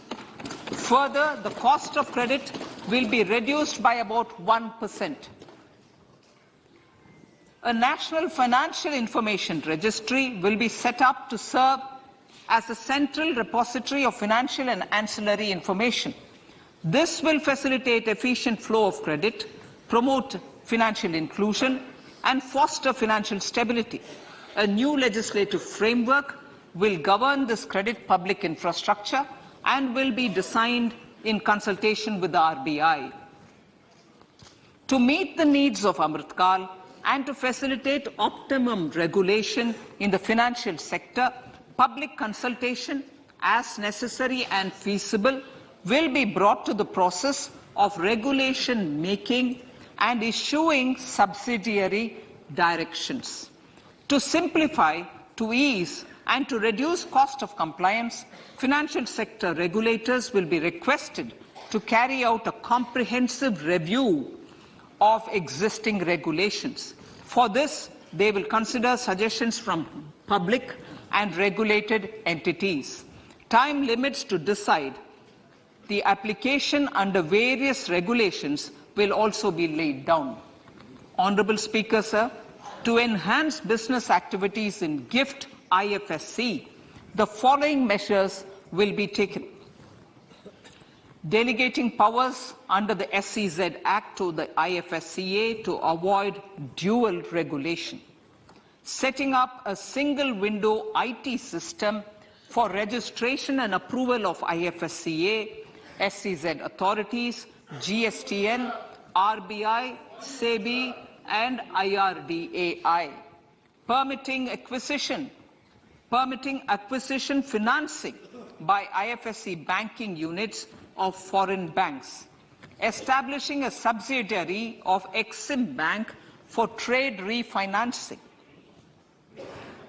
Further, the cost of credit will be reduced by about 1%. A national financial information registry will be set up to serve as a central repository of financial and ancillary information. This will facilitate efficient flow of credit, promote financial inclusion, and foster financial stability. A new legislative framework will govern this credit public infrastructure and will be designed in consultation with the RBI. To meet the needs of Amritkal and to facilitate optimum regulation in the financial sector, public consultation, as necessary and feasible, will be brought to the process of regulation making and issuing subsidiary directions. To simplify, to ease, and to reduce cost of compliance, financial sector regulators will be requested to carry out a comprehensive review of existing regulations. For this, they will consider suggestions from public and regulated entities. Time limits to decide the application under various regulations will also be laid down. Honorable Speaker, sir, to enhance business activities in GIFT IFSC, the following measures will be taken. Delegating powers under the SEZ Act to the IFSCA to avoid dual regulation. Setting up a single window IT system for registration and approval of IFSCA, SEZ authorities, GSTN, RBI, SEBI, and IRDAI. Permitting acquisition. Permitting acquisition financing by IFSC banking units of foreign banks, establishing a subsidiary of Exim Bank for trade refinancing,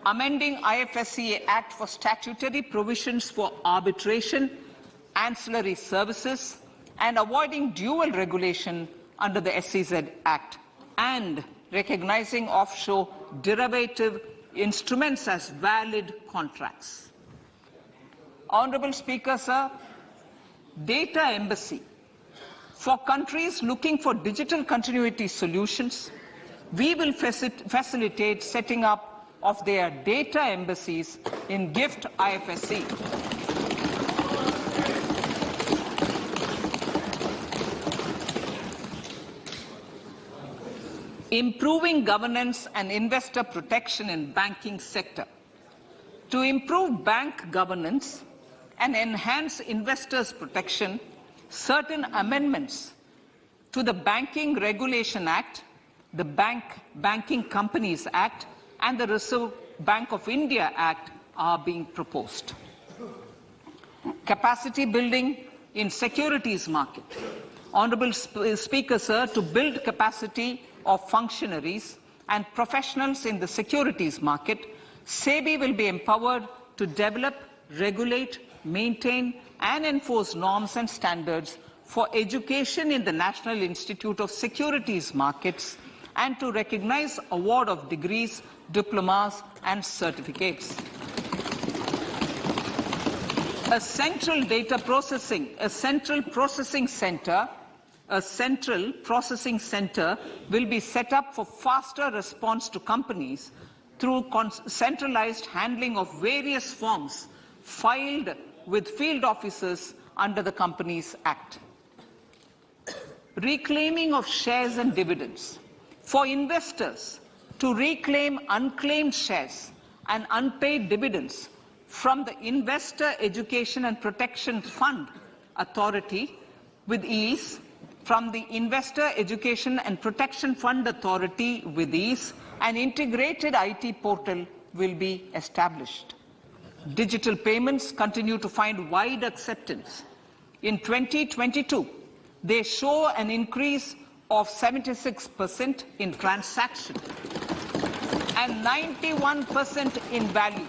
amending IFSCA Act for statutory provisions for arbitration, ancillary services, and avoiding dual regulation under the SEZ Act, and recognizing offshore derivative instruments as valid contracts. Honorable Speaker, sir, data embassy. For countries looking for digital continuity solutions, we will facilitate setting up of their data embassies in GIFT IFSC. improving governance and investor protection in banking sector. To improve bank governance and enhance investors' protection, certain amendments to the Banking Regulation Act, the Bank Banking Companies Act, and the Reserve Bank of India Act are being proposed. Capacity building in securities market. Honorable Speaker, sir, to build capacity of functionaries and professionals in the securities market, SEBI will be empowered to develop, regulate, maintain and enforce norms and standards for education in the National Institute of Securities Markets and to recognize award of degrees, diplomas and certificates. A central data processing, a central processing center a central processing center will be set up for faster response to companies through centralized handling of various forms filed with field officers under the Companies Act. Reclaiming of shares and dividends. For investors to reclaim unclaimed shares and unpaid dividends from the Investor Education and Protection Fund Authority with ease from the Investor Education and Protection Fund Authority with ease, an integrated IT portal will be established. Digital payments continue to find wide acceptance. In 2022, They show an increase of 76% in transaction and 91% in value.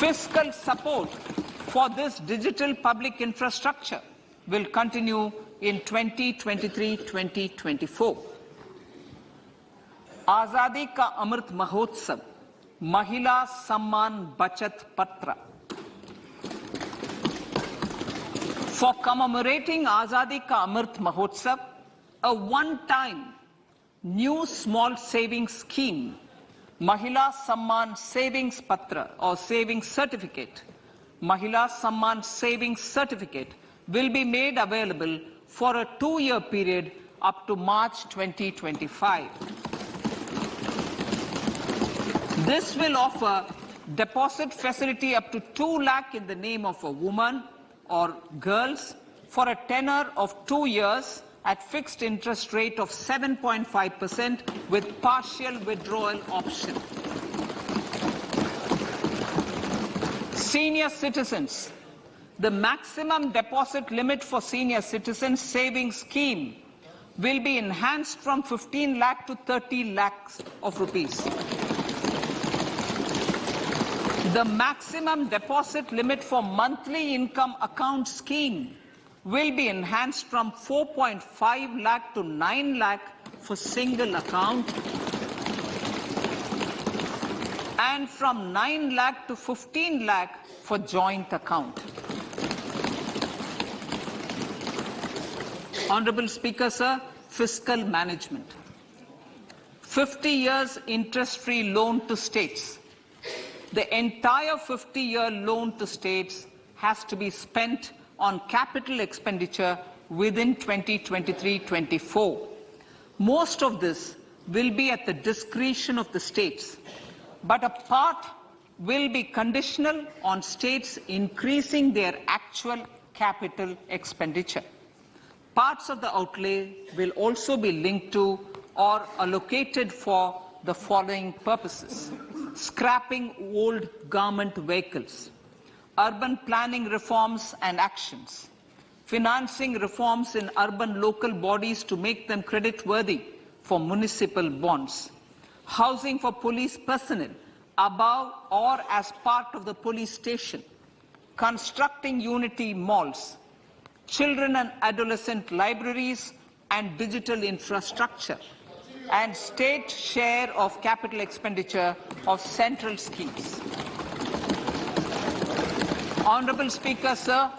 Fiscal support for this digital public infrastructure will continue in 2023-2024. आजादी का अमृत महोत्सव महिला सम्मान बचत पत्र For commemorating Azadi Ka Amrit Mahotsav, a one-time new small savings scheme, Mahila Samman Savings Patra or Savings Certificate, Mahila Samman Savings Certificate will be made available for a two-year period up to March 2025. This will offer deposit facility up to 2 lakh in the name of a woman or girls for a tenor of 2 years at fixed interest rate of 7.5% with partial withdrawal option. Senior citizens. The maximum deposit limit for senior citizens savings scheme will be enhanced from 15 lakh to 30 lakhs of rupees. The maximum deposit limit for monthly income account scheme will be enhanced from 4.5 lakh to 9 lakh for single account and from 9 lakh to 15 lakh for joint account. Honorable Speaker, sir, fiscal management. 50 years interest-free loan to states. The entire 50-year loan to states has to be spent on capital expenditure within 2023-24. Most of this will be at the discretion of the states, but a part will be conditional on states increasing their actual capital expenditure. Parts of the outlay will also be linked to or allocated for the following purposes. Scrapping old government vehicles, urban planning reforms and actions, financing reforms in urban local bodies to make them credit-worthy for municipal bonds, housing for police personnel above or as part of the police station, constructing unity malls, children and adolescent libraries and digital infrastructure, and state share of capital expenditure of central schemes. Honorable Speaker, sir,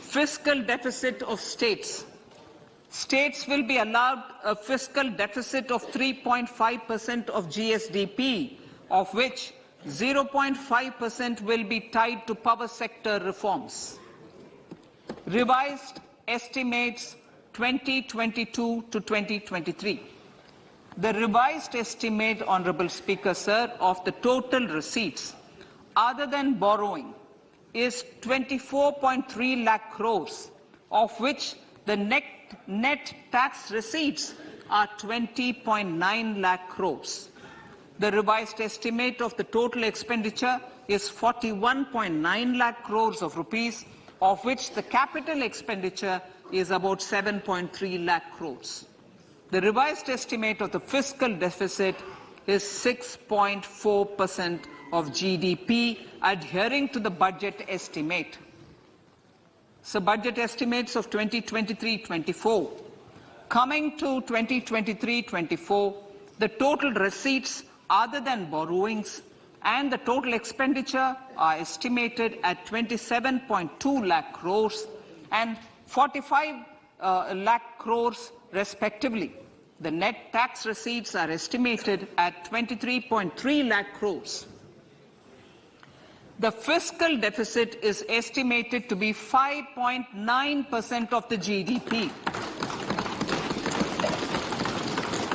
fiscal deficit of states. States will be allowed a fiscal deficit of 3.5% of GSDP, of which 0.5% will be tied to power sector reforms. Revised estimates 2022 to 2023. The revised estimate, Honorable Speaker, sir, of the total receipts other than borrowing is 24.3 lakh crores, of which the net, net tax receipts are 20.9 lakh crores. The revised estimate of the total expenditure is 41.9 lakh crores of rupees, of which the capital expenditure is about 7.3 lakh crores. The revised estimate of the fiscal deficit is 6.4% of GDP, adhering to the budget estimate. So budget estimates of 2023-24. Coming to 2023-24, the total receipts other than borrowings and the total expenditure are estimated at 27.2 lakh crores and 45 uh, lakh crores respectively. The net tax receipts are estimated at 23.3 lakh crores. The fiscal deficit is estimated to be 5.9% of the GDP.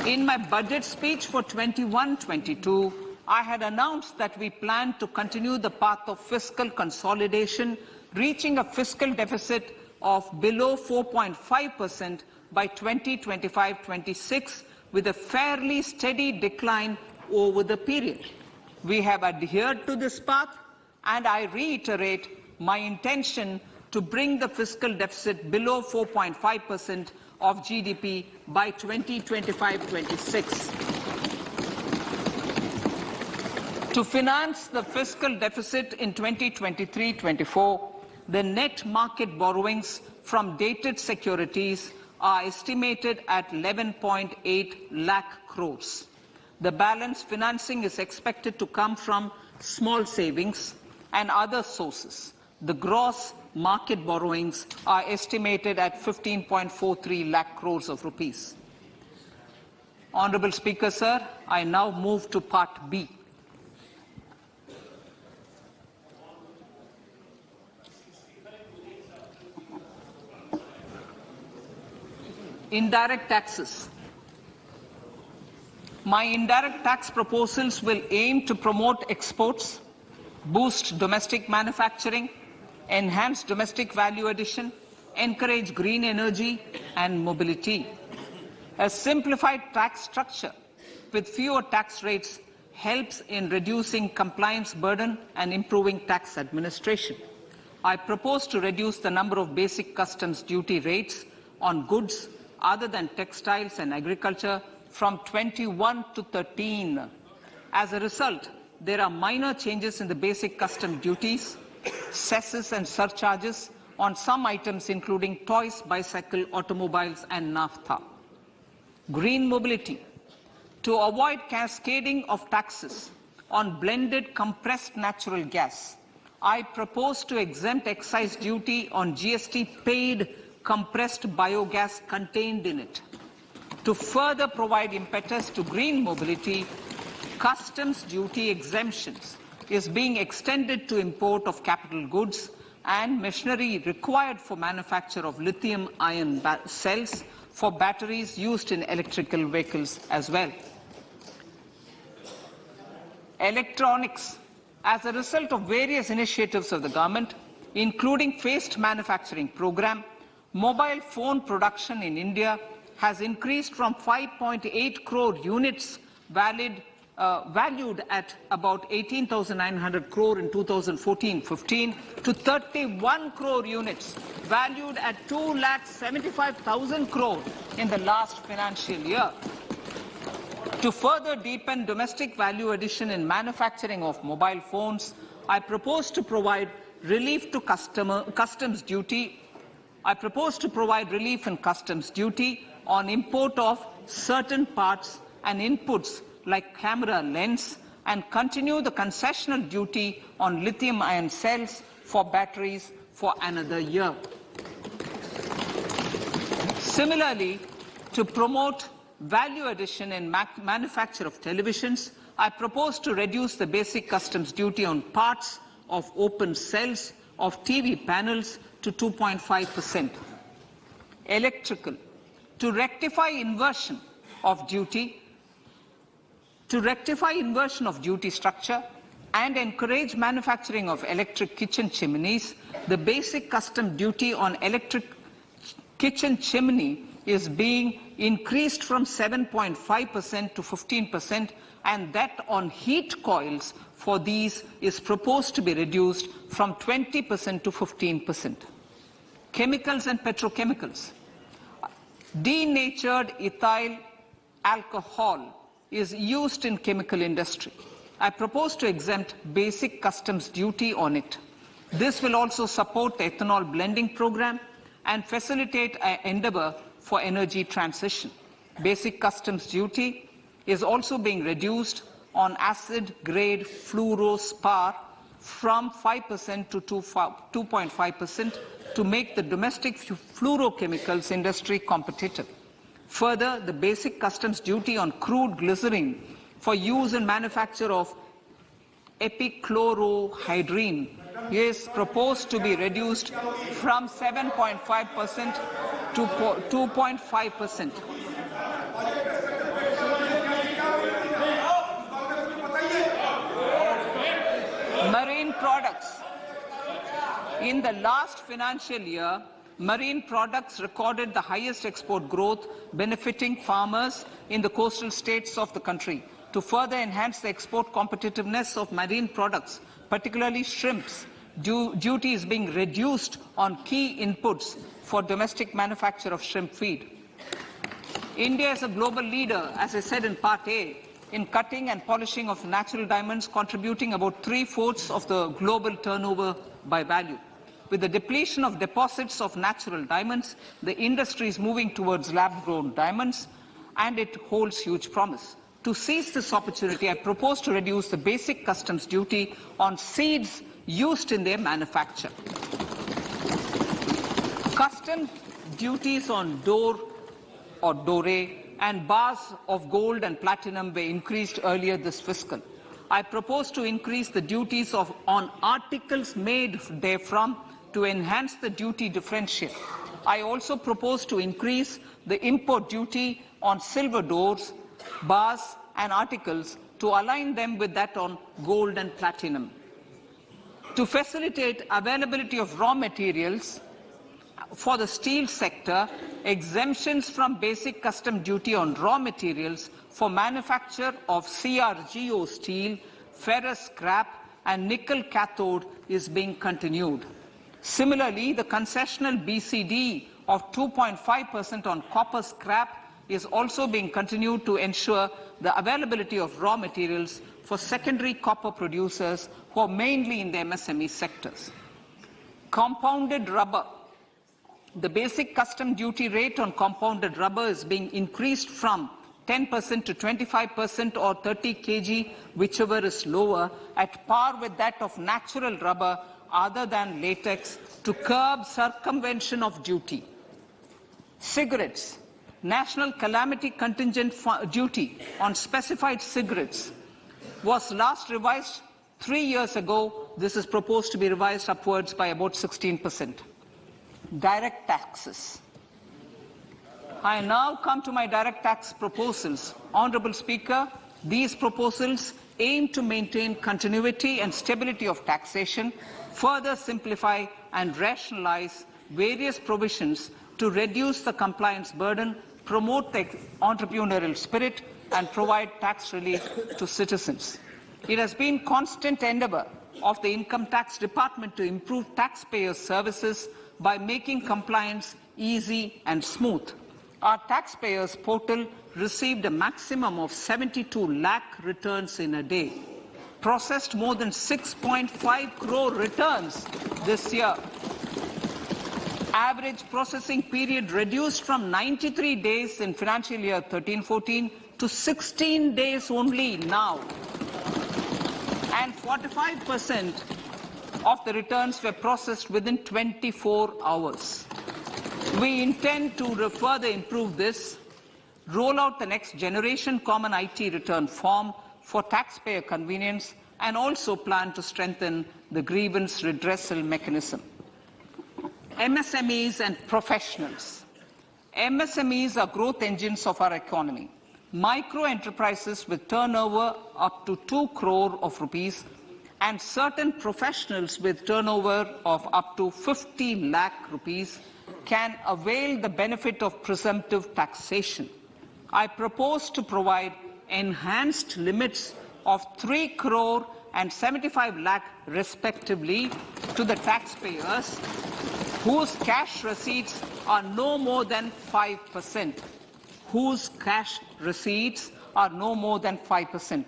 In my budget speech for 21-22, I had announced that we plan to continue the path of fiscal consolidation, reaching a fiscal deficit of below 4.5% by 2025-26 with a fairly steady decline over the period. We have adhered to this path and I reiterate my intention to bring the fiscal deficit below 4.5% of GDP by 2025-26. To finance the fiscal deficit in 2023-24, the net market borrowings from dated securities are estimated at 11.8 lakh crores. The balance financing is expected to come from small savings and other sources. The gross market borrowings are estimated at 15.43 lakh crores of rupees. Honorable Speaker, sir, I now move to Part B. Indirect taxes. My indirect tax proposals will aim to promote exports, boost domestic manufacturing, enhance domestic value addition, encourage green energy and mobility. A simplified tax structure with fewer tax rates helps in reducing compliance burden and improving tax administration. I propose to reduce the number of basic customs duty rates on goods other than textiles and agriculture from 21 to 13. As a result, there are minor changes in the basic custom duties, cesses and surcharges on some items including toys, bicycle, automobiles and naphtha. Green mobility. To avoid cascading of taxes on blended compressed natural gas, I propose to exempt excise duty on GST paid compressed biogas contained in it. To further provide impetus to green mobility, customs duty exemptions is being extended to import of capital goods and machinery required for manufacture of lithium ion cells for batteries used in electrical vehicles as well. Electronics. As a result of various initiatives of the government, including phased manufacturing program, mobile phone production in India has increased from 5.8 crore units valid, uh, valued at about 18,900 crore in 2014-15 to 31 crore units valued at 2,75,000 crore in the last financial year. To further deepen domestic value addition in manufacturing of mobile phones, I propose to provide relief to customer, customs duty. I propose to provide relief in customs duty on import of certain parts and inputs like camera lens and continue the concessional duty on lithium ion cells for batteries for another year. Similarly, to promote value addition in manufacture of televisions, I propose to reduce the basic customs duty on parts of open cells of TV panels to 2.5%. Electrical. To rectify inversion of duty, to rectify inversion of duty structure and encourage manufacturing of electric kitchen chimneys, the basic custom duty on electric kitchen chimney is being increased from 7.5% to 15% and that on heat coils for these is proposed to be reduced from 20% to 15%. Chemicals and petrochemicals. Denatured ethyl alcohol is used in chemical industry. I propose to exempt basic customs duty on it. This will also support the ethanol blending program and facilitate an endeavor for energy transition. Basic customs duty is also being reduced on acid-grade fluorspar from 5% to 2.5% to make the domestic fluorochemicals industry competitive. Further, the basic customs duty on crude glycerin for use in manufacture of epichlorohydrin is proposed to be reduced from 7.5% to 2.5%. Marine products. In the last financial year, marine products recorded the highest export growth, benefiting farmers in the coastal states of the country. To further enhance the export competitiveness of marine products, particularly shrimps, du- duty is being reduced on key inputs for domestic manufacture of shrimp feed. India is a global leader, as I said in Part A, in cutting and polishing of natural diamonds, contributing about three-fourths of the global turnover by value. With the depletion of deposits of natural diamonds, the industry is moving towards lab-grown diamonds, and it holds huge promise. To seize this opportunity, I propose to reduce the basic customs duty on seeds used in their manufacture. Custom duties on door or dore and bars of gold and platinum were increased earlier this fiscal. I propose to increase the duties of, on articles made therefrom to enhance the duty differential. I also propose to increase the import duty on silver doors, bars and articles to align them with that on gold and platinum. To facilitate availability of raw materials, for the steel sector, exemptions from basic custom duty on raw materials for manufacture of CRGO steel, ferrous scrap and nickel cathode is being continued. Similarly, the concessional BCD of 2.5% on copper scrap is also being continued to ensure the availability of raw materials for secondary copper producers who are mainly in the MSME sectors. Compounded rubber the basic custom duty rate on compounded rubber is being increased from 10% to 25% or 30 kg, whichever is lower, at par with that of natural rubber other than latex to curb circumvention of duty. Cigarettes. National calamity contingent duty on specified cigarettes was last revised three years ago. This is proposed to be revised upwards by about 16 percent direct taxes. I now come to my direct tax proposals. Honourable Speaker, these proposals aim to maintain continuity and stability of taxation, further simplify and rationalise various provisions to reduce the compliance burden, promote the entrepreneurial spirit and provide tax relief to citizens. It has been constant endeavour of the Income Tax Department to improve taxpayers' services by making compliance easy and smooth. Our taxpayers portal received a maximum of 72 lakh returns in a day, processed more than 6.5 crore returns this year. Average processing period reduced from 93 days in financial year 13-14 to 16 days only now. And 45 percent of the returns were processed within 24 hours. We intend to further improve this, roll out the next generation common IT return form for taxpayer convenience, and also plan to strengthen the grievance redressal mechanism. MSMEs and professionals. MSMEs are growth engines of our economy. Micro enterprises with turnover up to 2 crore of rupees and certain professionals with turnover of up to 50 lakh rupees can avail the benefit of presumptive taxation. I propose to provide enhanced limits of 3 crore and 75 lakh respectively to the taxpayers whose cash receipts are no more than 5%. Whose cash receipts are no more than 5%.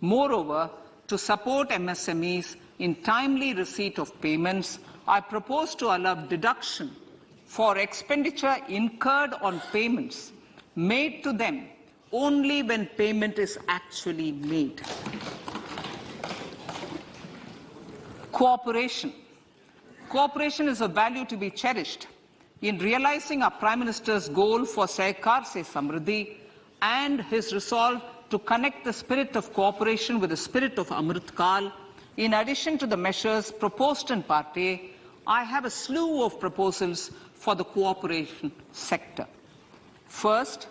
Moreover, to support MSMEs in timely receipt of payments, I propose to allow deduction for expenditure incurred on payments made to them only when payment is actually made. Cooperation. Cooperation is a value to be cherished. In realizing our Prime Minister's goal for Sahakar Se Samriddhi and his resolve to connect the spirit of cooperation with the spirit of Amritkal. In addition to the measures proposed in Part A, I have a slew of proposals for the cooperation sector. First,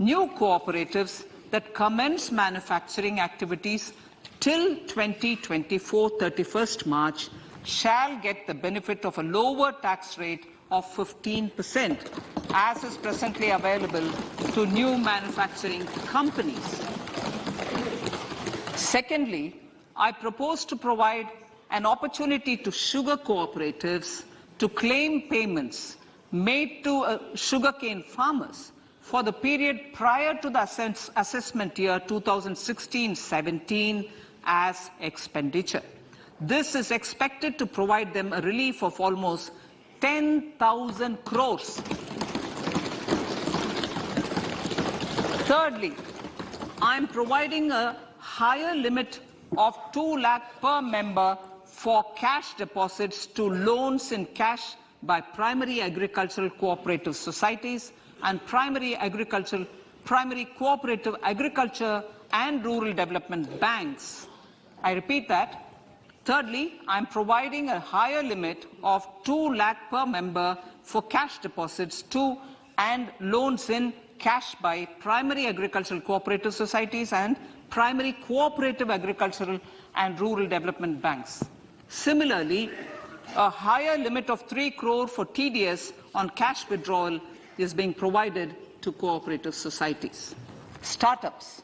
new cooperatives that commence manufacturing activities till 2024 31st March shall get the benefit of a lower tax rate of 15%, as is presently available to new manufacturing companies. Secondly, I propose to provide an opportunity to sugar cooperatives to claim payments made to uh, sugarcane farmers for the period prior to the assess assessment year 2016-17 as expenditure. This is expected to provide them a relief of almost 10,000 crores. Thirdly, I am providing a higher limit of 2 lakh per member for cash deposits to loans in cash by primary agricultural cooperative societies and primary agricultural primary cooperative agriculture and rural development banks. I repeat that. Thirdly, I am providing a higher limit of 2 lakh per member for cash deposits to and loans in cash by primary agricultural cooperative societies and primary cooperative agricultural and rural development banks. Similarly, a higher limit of 3 crore for TDS on cash withdrawal is being provided to cooperative societies. Startups.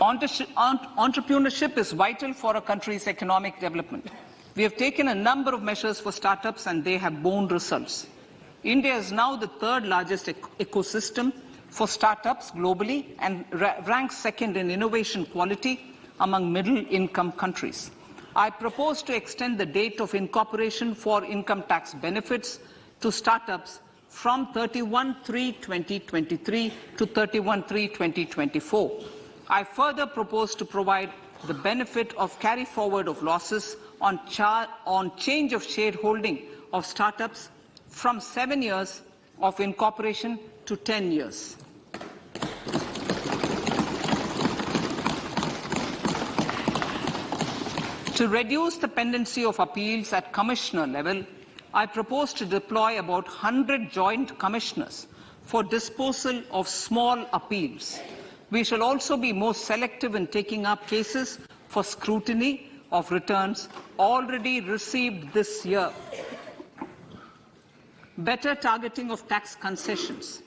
Entrepreneurship is vital for a country's economic development. We have taken a number of measures for startups and they have borne results. India is now the third largest ecosystem for startups globally and ra ranks second in innovation quality among middle-income countries. I propose to extend the date of incorporation for income tax benefits to startups from 31-3-2023 to 31-3-2024. I further propose to provide the benefit of carry forward of losses on, on change of shareholding of startups from seven years of incorporation to 10 years. To reduce the pendency of appeals at commissioner level, I propose to deploy about 100 joint commissioners for disposal of small appeals. We shall also be more selective in taking up cases for scrutiny of returns already received this year. Better targeting of tax concessions.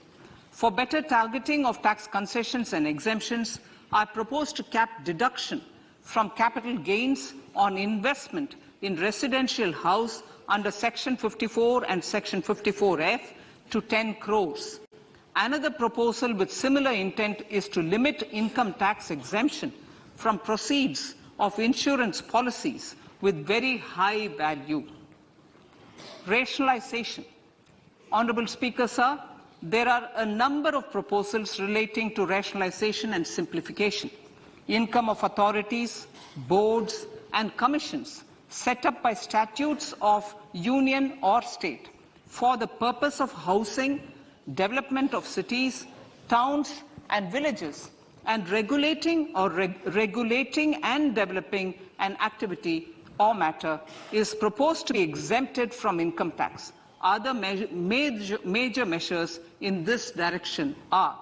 For better targeting of tax concessions and exemptions, I propose to cap deduction from capital gains on investment in residential house under Section 54 and Section 54F to 10 crores. Another proposal with similar intent is to limit income tax exemption from proceeds of insurance policies with very high value. Rationalization. Honorable Speaker, sir, there are a number of proposals relating to rationalization and simplification. Income of authorities, boards and commissions set up by statutes of union or state for the purpose of housing, development of cities, towns and villages and regulating or reg regulating and developing an activity or matter is proposed to be exempted from income tax. Other major, major measures in this direction are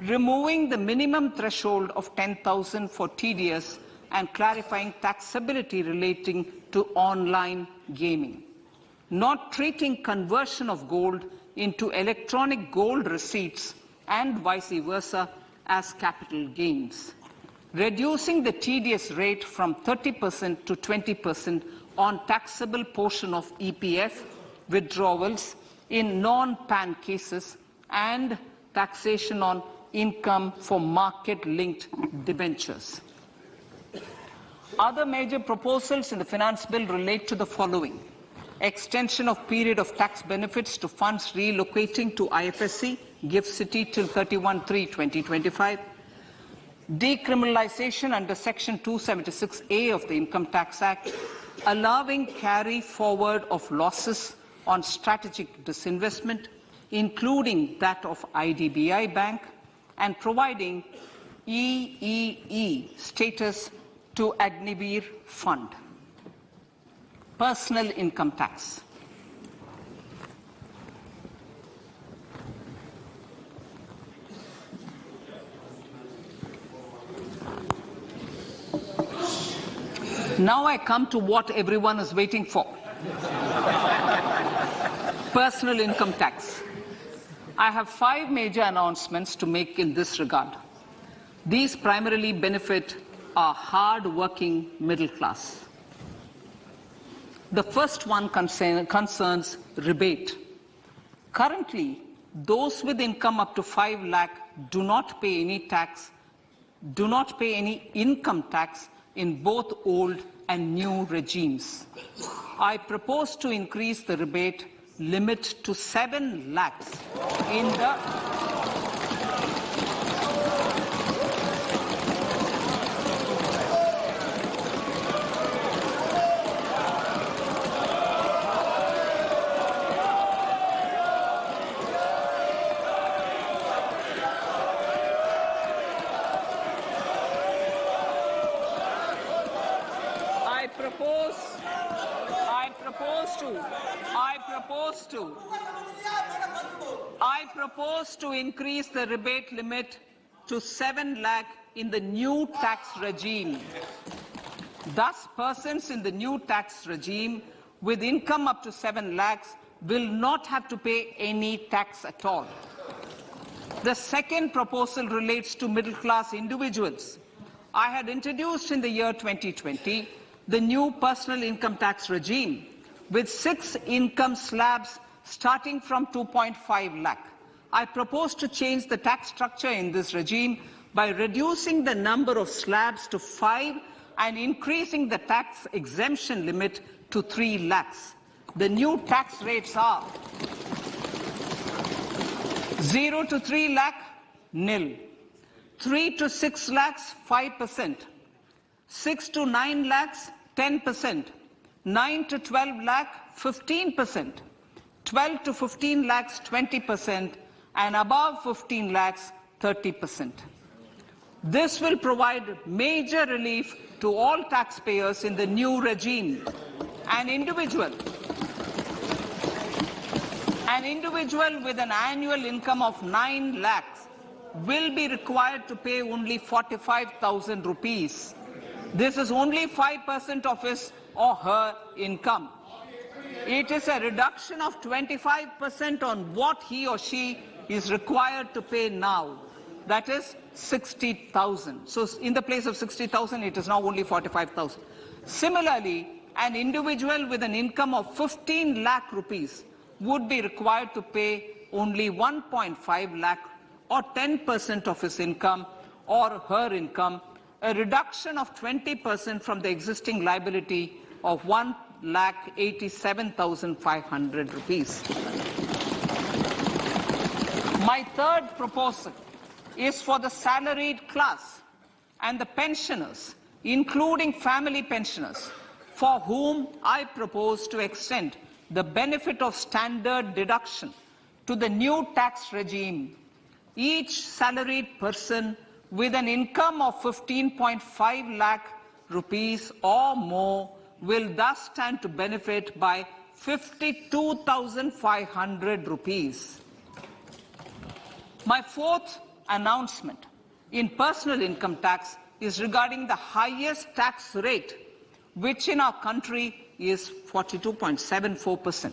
removing the minimum threshold of 10,000 for TDS and clarifying taxability relating to online gaming, not treating conversion of gold into electronic gold receipts and vice versa as capital gains, reducing the TDS rate from 30% to 20% on taxable portion of EPF withdrawals in non-PAN cases and taxation on income for market-linked debentures. Other major proposals in the finance bill relate to the following. Extension of period of tax benefits to funds relocating to IFSC, GIFT City till 31-3-2025. Decriminalization under Section 276A of the Income Tax Act, allowing carry forward of losses on strategic disinvestment, including that of IDBI Bank, and providing EEE status to Agniveer Fund. Personal income tax. Now I come to what everyone is waiting for. Personal income tax. I have five major announcements to make in this regard. These primarily benefit our hard-working middle class. The first one concern, concerns rebate. Currently, those with income up to 5 lakh do not pay any tax, do not pay any income tax in both old and new regimes. I propose to increase the rebate limit to 7 lakhs in the I propose, I propose to, I propose to, I propose to increase the rebate limit to 7 lakh in the new tax regime. Thus, persons in the new tax regime with income up to 7 lakhs will not have to pay any tax at all. The second proposal relates to middle class individuals. I had introduced in the year 2020 the new personal income tax regime with six income slabs starting from 2.5 lakh. I propose to change the tax structure in this regime by reducing the number of slabs to five and increasing the tax exemption limit to 3 lakhs. The new tax rates are 0 to 3 lakh, nil. 3 to 6 lakhs, 5%. 6 to 9 lakhs, 10%. 9 to 12 lakh, 15%. 12 to 15 lakhs, 20%. And above 15 lakhs, 30%. This will provide major relief to all taxpayers in the new regime. An individual an individual with an annual income of 9 lakhs will be required to pay only 45,000 rupees. This is only 5% of his or her income. It is a reduction of 25% on what he or she is required to pay now. That is 60,000. So in the place of 60,000, it is now only 45,000. Similarly, an individual with an income of 15 lakh rupees would be required to pay only 1.5 lakh or 10% of his income or her income, a reduction of 20% from the existing liability of 1 lakh 87,500 rupees. My third proposal is for the salaried class and the pensioners, including family pensioners, for whom I propose to extend the benefit of standard deduction to the new tax regime. Each salaried person with an income of 15.5 lakh rupees or more will thus stand to benefit by 52,500 rupees. My fourth announcement in personal income tax is regarding the highest tax rate, which in our country is 42.74%.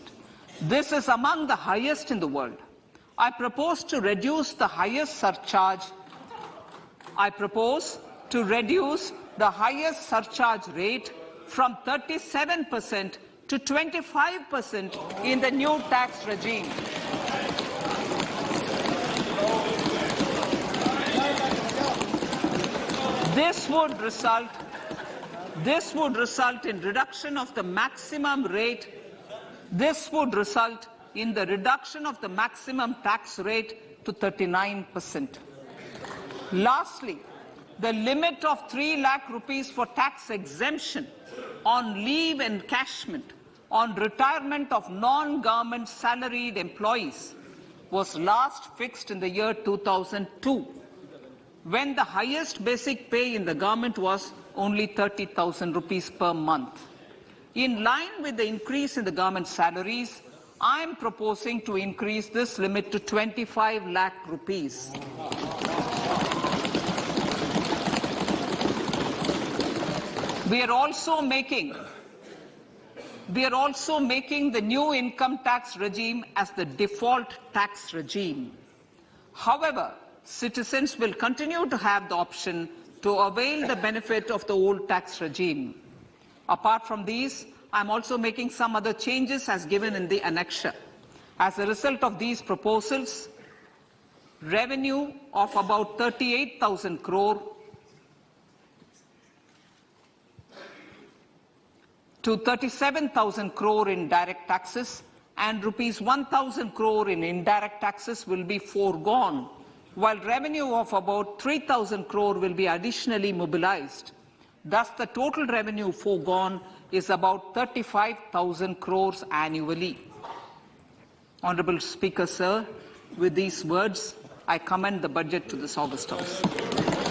This is among the highest in the world. I propose to reduce the highest surcharge. I propose to reduce the highest surcharge rate from 37% to 25% in the new tax regime. This would result this would result in reduction of the maximum rate. This would result in the reduction of the maximum tax rate to 39%. Lastly, the limit of 3 lakh rupees for tax exemption on leave encashment on retirement of non-government salaried employees was last fixed in the year 2002 when the highest basic pay in the government was only 30,000 rupees per month. In line with the increase in the government salaries, I am proposing to increase this limit to 25 lakh rupees. We are also making We are also making the new income tax regime as the default tax regime. However, citizens will continue to have the option to avail the benefit of the old tax regime. Apart from these, I'm also making some other changes as given in the annexure. As a result of these proposals, revenue of about 38,000 crore to 37,000 crore in direct taxes and rupees 1,000 crore in indirect taxes will be foregone, while revenue of about 3,000 crore will be additionally mobilized. Thus, the total revenue foregone is about 35,000 crores annually. Honorable Speaker, sir, with these words, I commend the budget to this August House.